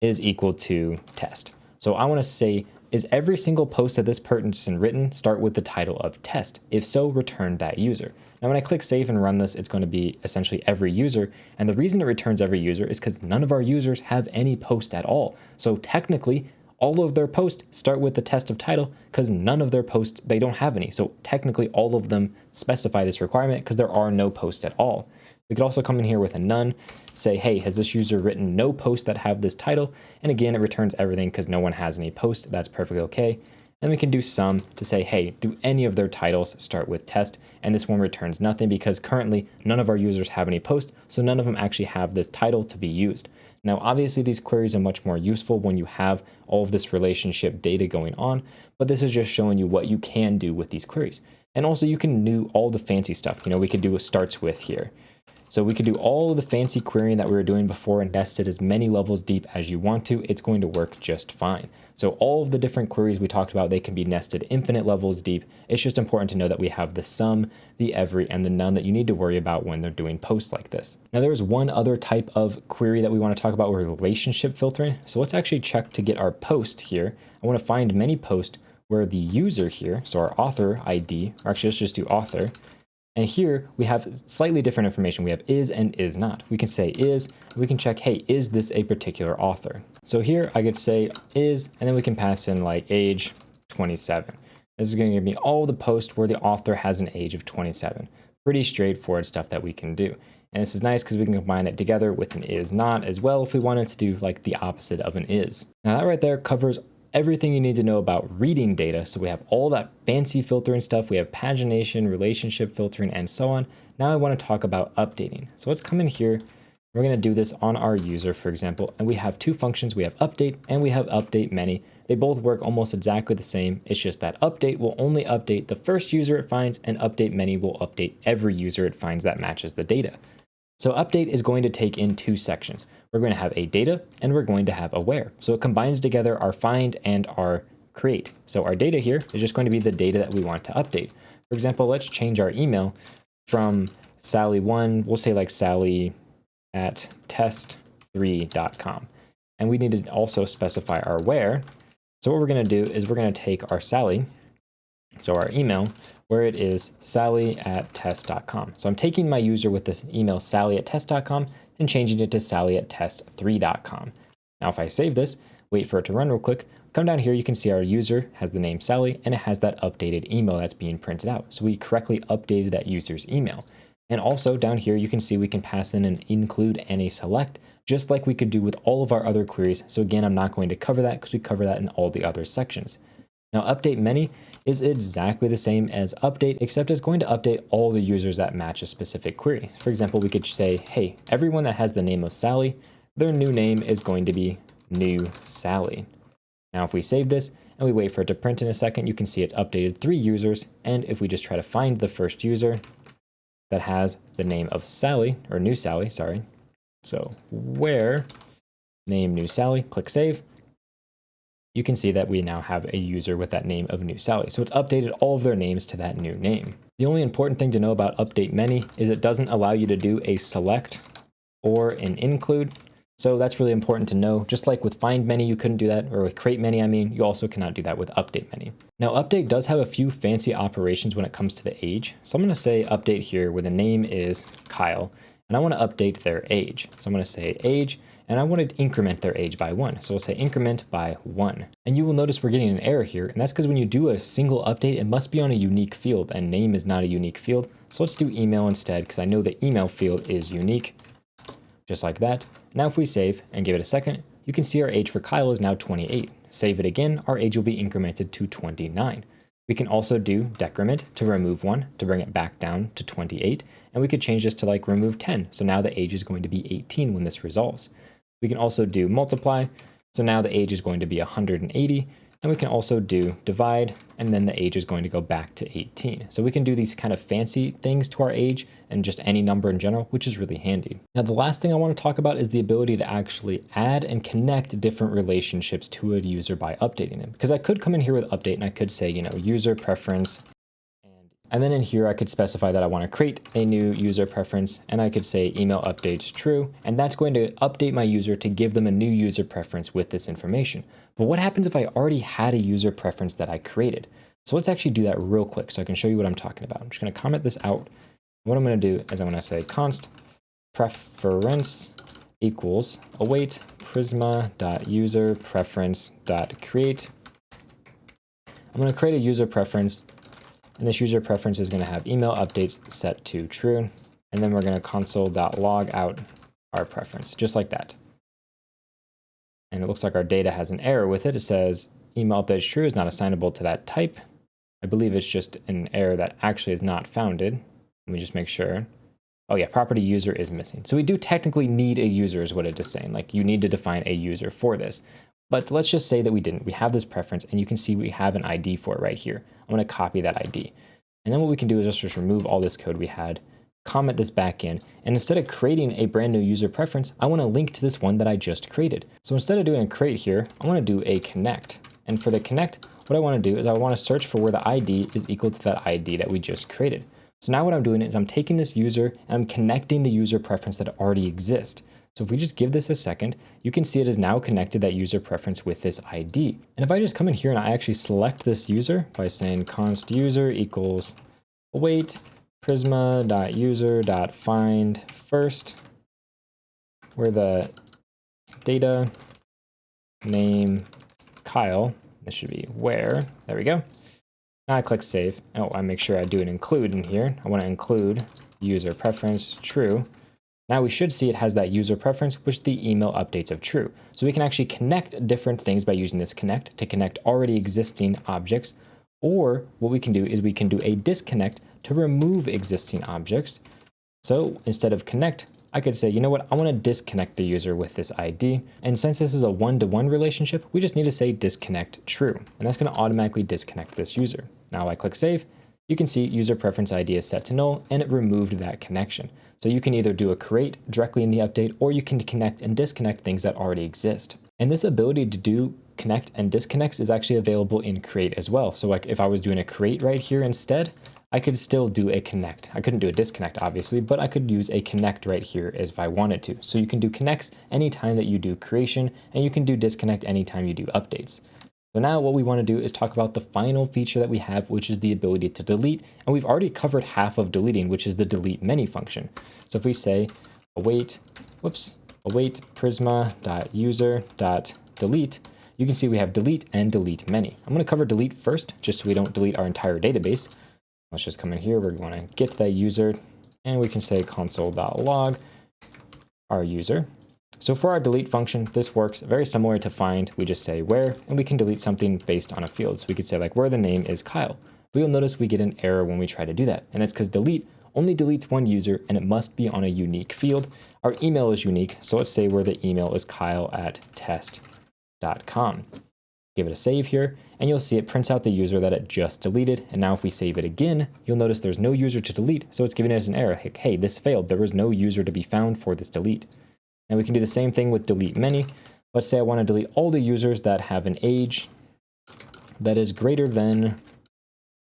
is equal to test. So I want to say, is every single post that this person written start with the title of test? If so, return that user. Now, when I click save and run this, it's going to be essentially every user. And the reason it returns every user is because none of our users have any post at all. So technically, all of their posts start with the test of title because none of their posts, they don't have any. So technically all of them specify this requirement because there are no posts at all. We could also come in here with a none, say, hey, has this user written no posts that have this title? And again, it returns everything because no one has any posts. That's perfectly okay. Then we can do some to say, hey, do any of their titles start with test? And this one returns nothing because currently none of our users have any posts, so none of them actually have this title to be used. Now, obviously these queries are much more useful when you have all of this relationship data going on, but this is just showing you what you can do with these queries. And also you can do all the fancy stuff. You know, we could do a starts with here. So we could do all of the fancy querying that we were doing before and nest it as many levels deep as you want to. It's going to work just fine. So all of the different queries we talked about, they can be nested infinite levels deep. It's just important to know that we have the some, the every, and the none that you need to worry about when they're doing posts like this. Now there's one other type of query that we want to talk about with relationship filtering. So let's actually check to get our post here. I want to find many posts where the user here, so our author ID, or actually let's just do author, and here we have slightly different information. We have is and is not. We can say is, we can check, hey, is this a particular author? So here I could say is, and then we can pass in like age 27. This is going to give me all the posts where the author has an age of 27. Pretty straightforward stuff that we can do. And this is nice because we can combine it together with an is not as well if we wanted to do like the opposite of an is. Now that right there covers everything you need to know about reading data. So we have all that fancy filtering stuff. We have pagination, relationship filtering, and so on. Now I want to talk about updating. So let's come in here. We're going to do this on our user, for example, and we have two functions. We have update and we have update many. They both work almost exactly the same. It's just that update will only update the first user it finds and update many will update every user it finds that matches the data. So update is going to take in two sections. We're going to have a data and we're going to have a where. So it combines together our find and our create. So our data here is just going to be the data that we want to update. For example, let's change our email from Sally1, we'll say like Sally at test3.com. And we need to also specify our where. So what we're going to do is we're going to take our Sally, so our email, where it is sally at test.com. So I'm taking my user with this email sally at test.com and changing it to sally at test3.com. Now if I save this, wait for it to run real quick, come down here, you can see our user has the name Sally and it has that updated email that's being printed out. So we correctly updated that user's email. And also down here, you can see we can pass in an include and a select, just like we could do with all of our other queries. So again, I'm not going to cover that because we cover that in all the other sections. Now update many is exactly the same as update, except it's going to update all the users that match a specific query. For example, we could say, hey, everyone that has the name of Sally, their new name is going to be new Sally. Now, if we save this and we wait for it to print in a second, you can see it's updated three users. And if we just try to find the first user that has the name of Sally, or new Sally, sorry. So where name new Sally, click save, you can see that we now have a user with that name of new Sally. So it's updated all of their names to that new name. The only important thing to know about update many is it doesn't allow you to do a select or an include. So that's really important to know. Just like with find many, you couldn't do that, or with create many, I mean, you also cannot do that with update many. Now, update does have a few fancy operations when it comes to the age. So I'm going to say update here where the name is Kyle, and I want to update their age. So I'm going to say age, and I want to increment their age by one. So we'll say increment by one. And you will notice we're getting an error here, and that's because when you do a single update, it must be on a unique field, and name is not a unique field. So let's do email instead, because I know the email field is unique, just like that. Now if we save and give it a second, you can see our age for Kyle is now 28. Save it again, our age will be incremented to 29. We can also do decrement to remove one to bring it back down to 28. And we could change this to like remove 10. So now the age is going to be 18 when this resolves. We can also do multiply. So now the age is going to be 180. And we can also do divide, and then the age is going to go back to 18. So we can do these kind of fancy things to our age and just any number in general, which is really handy. Now, the last thing I want to talk about is the ability to actually add and connect different relationships to a user by updating them. Because I could come in here with update and I could say, you know, user preference and then in here, I could specify that I want to create a new user preference and I could say email updates true. And that's going to update my user to give them a new user preference with this information. But what happens if I already had a user preference that I created? So let's actually do that real quick so I can show you what I'm talking about. I'm just going to comment this out. What I'm going to do is I'm going to say const preference equals await prisma.user preference.create. I'm going to create a user preference and this user preference is going to have email updates set to true. And then we're going to console.log out our preference, just like that. And it looks like our data has an error with it. It says email updates true is not assignable to that type. I believe it's just an error that actually is not founded. Let me just make sure. Oh yeah, property user is missing. So we do technically need a user is what it is saying. Like you need to define a user for this. But let's just say that we didn't. We have this preference and you can see we have an ID for it right here. I'm going to copy that ID. And then what we can do is just remove all this code we had, comment this back in, and instead of creating a brand new user preference, I want to link to this one that I just created. So instead of doing a create here, I want to do a connect. And for the connect, what I want to do is I want to search for where the ID is equal to that ID that we just created. So now what I'm doing is I'm taking this user and I'm connecting the user preference that already exists. So if we just give this a second, you can see it is now connected that user preference with this ID. And if I just come in here and I actually select this user by saying const user equals await prisma.user.find first, where the data name Kyle, this should be where, there we go. Now I click save. Oh, I make sure I do an include in here. I want to include user preference true. Now we should see it has that user preference, which the email updates of true. So we can actually connect different things by using this connect to connect already existing objects. Or what we can do is we can do a disconnect to remove existing objects. So instead of connect, I could say, you know what, I want to disconnect the user with this ID. And since this is a one-to-one -one relationship, we just need to say disconnect true. And that's going to automatically disconnect this user. Now I click save, you can see user preference ID is set to null and it removed that connection. So you can either do a create directly in the update or you can connect and disconnect things that already exist. And this ability to do connect and disconnects is actually available in create as well. So like if I was doing a create right here instead, I could still do a connect. I couldn't do a disconnect obviously, but I could use a connect right here as if I wanted to. So you can do connects anytime that you do creation and you can do disconnect anytime you do updates. So now what we want to do is talk about the final feature that we have, which is the ability to delete. And we've already covered half of deleting, which is the delete many function. So if we say await, whoops, await prisma.user.delete, you can see we have delete and delete many. I'm going to cover delete first, just so we don't delete our entire database. Let's just come in here. We're going to get that user, and we can say console.log our user. So for our delete function, this works very similar to find. We just say where, and we can delete something based on a field. So we could say like where the name is Kyle. But you'll notice we get an error when we try to do that. And that's because delete only deletes one user and it must be on a unique field. Our email is unique. So let's say where the email is kyle at test.com. Give it a save here, and you'll see it prints out the user that it just deleted. And now if we save it again, you'll notice there's no user to delete, so it's giving us an error. Hey, this failed. There was no user to be found for this delete. And we can do the same thing with delete many. Let's say I want to delete all the users that have an age that is greater than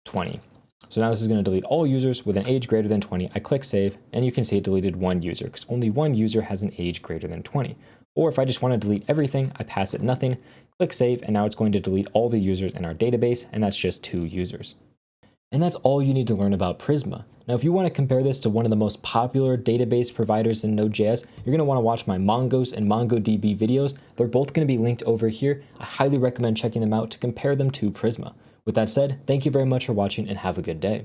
20. So now this is going to delete all users with an age greater than 20. I click save and you can see it deleted one user because only one user has an age greater than 20. Or if I just want to delete everything, I pass it nothing, click save, and now it's going to delete all the users in our database, and that's just two users. And that's all you need to learn about Prisma. Now, if you want to compare this to one of the most popular database providers in Node.js, you're going to want to watch my Mongoose and MongoDB videos. They're both going to be linked over here. I highly recommend checking them out to compare them to Prisma. With that said, thank you very much for watching and have a good day.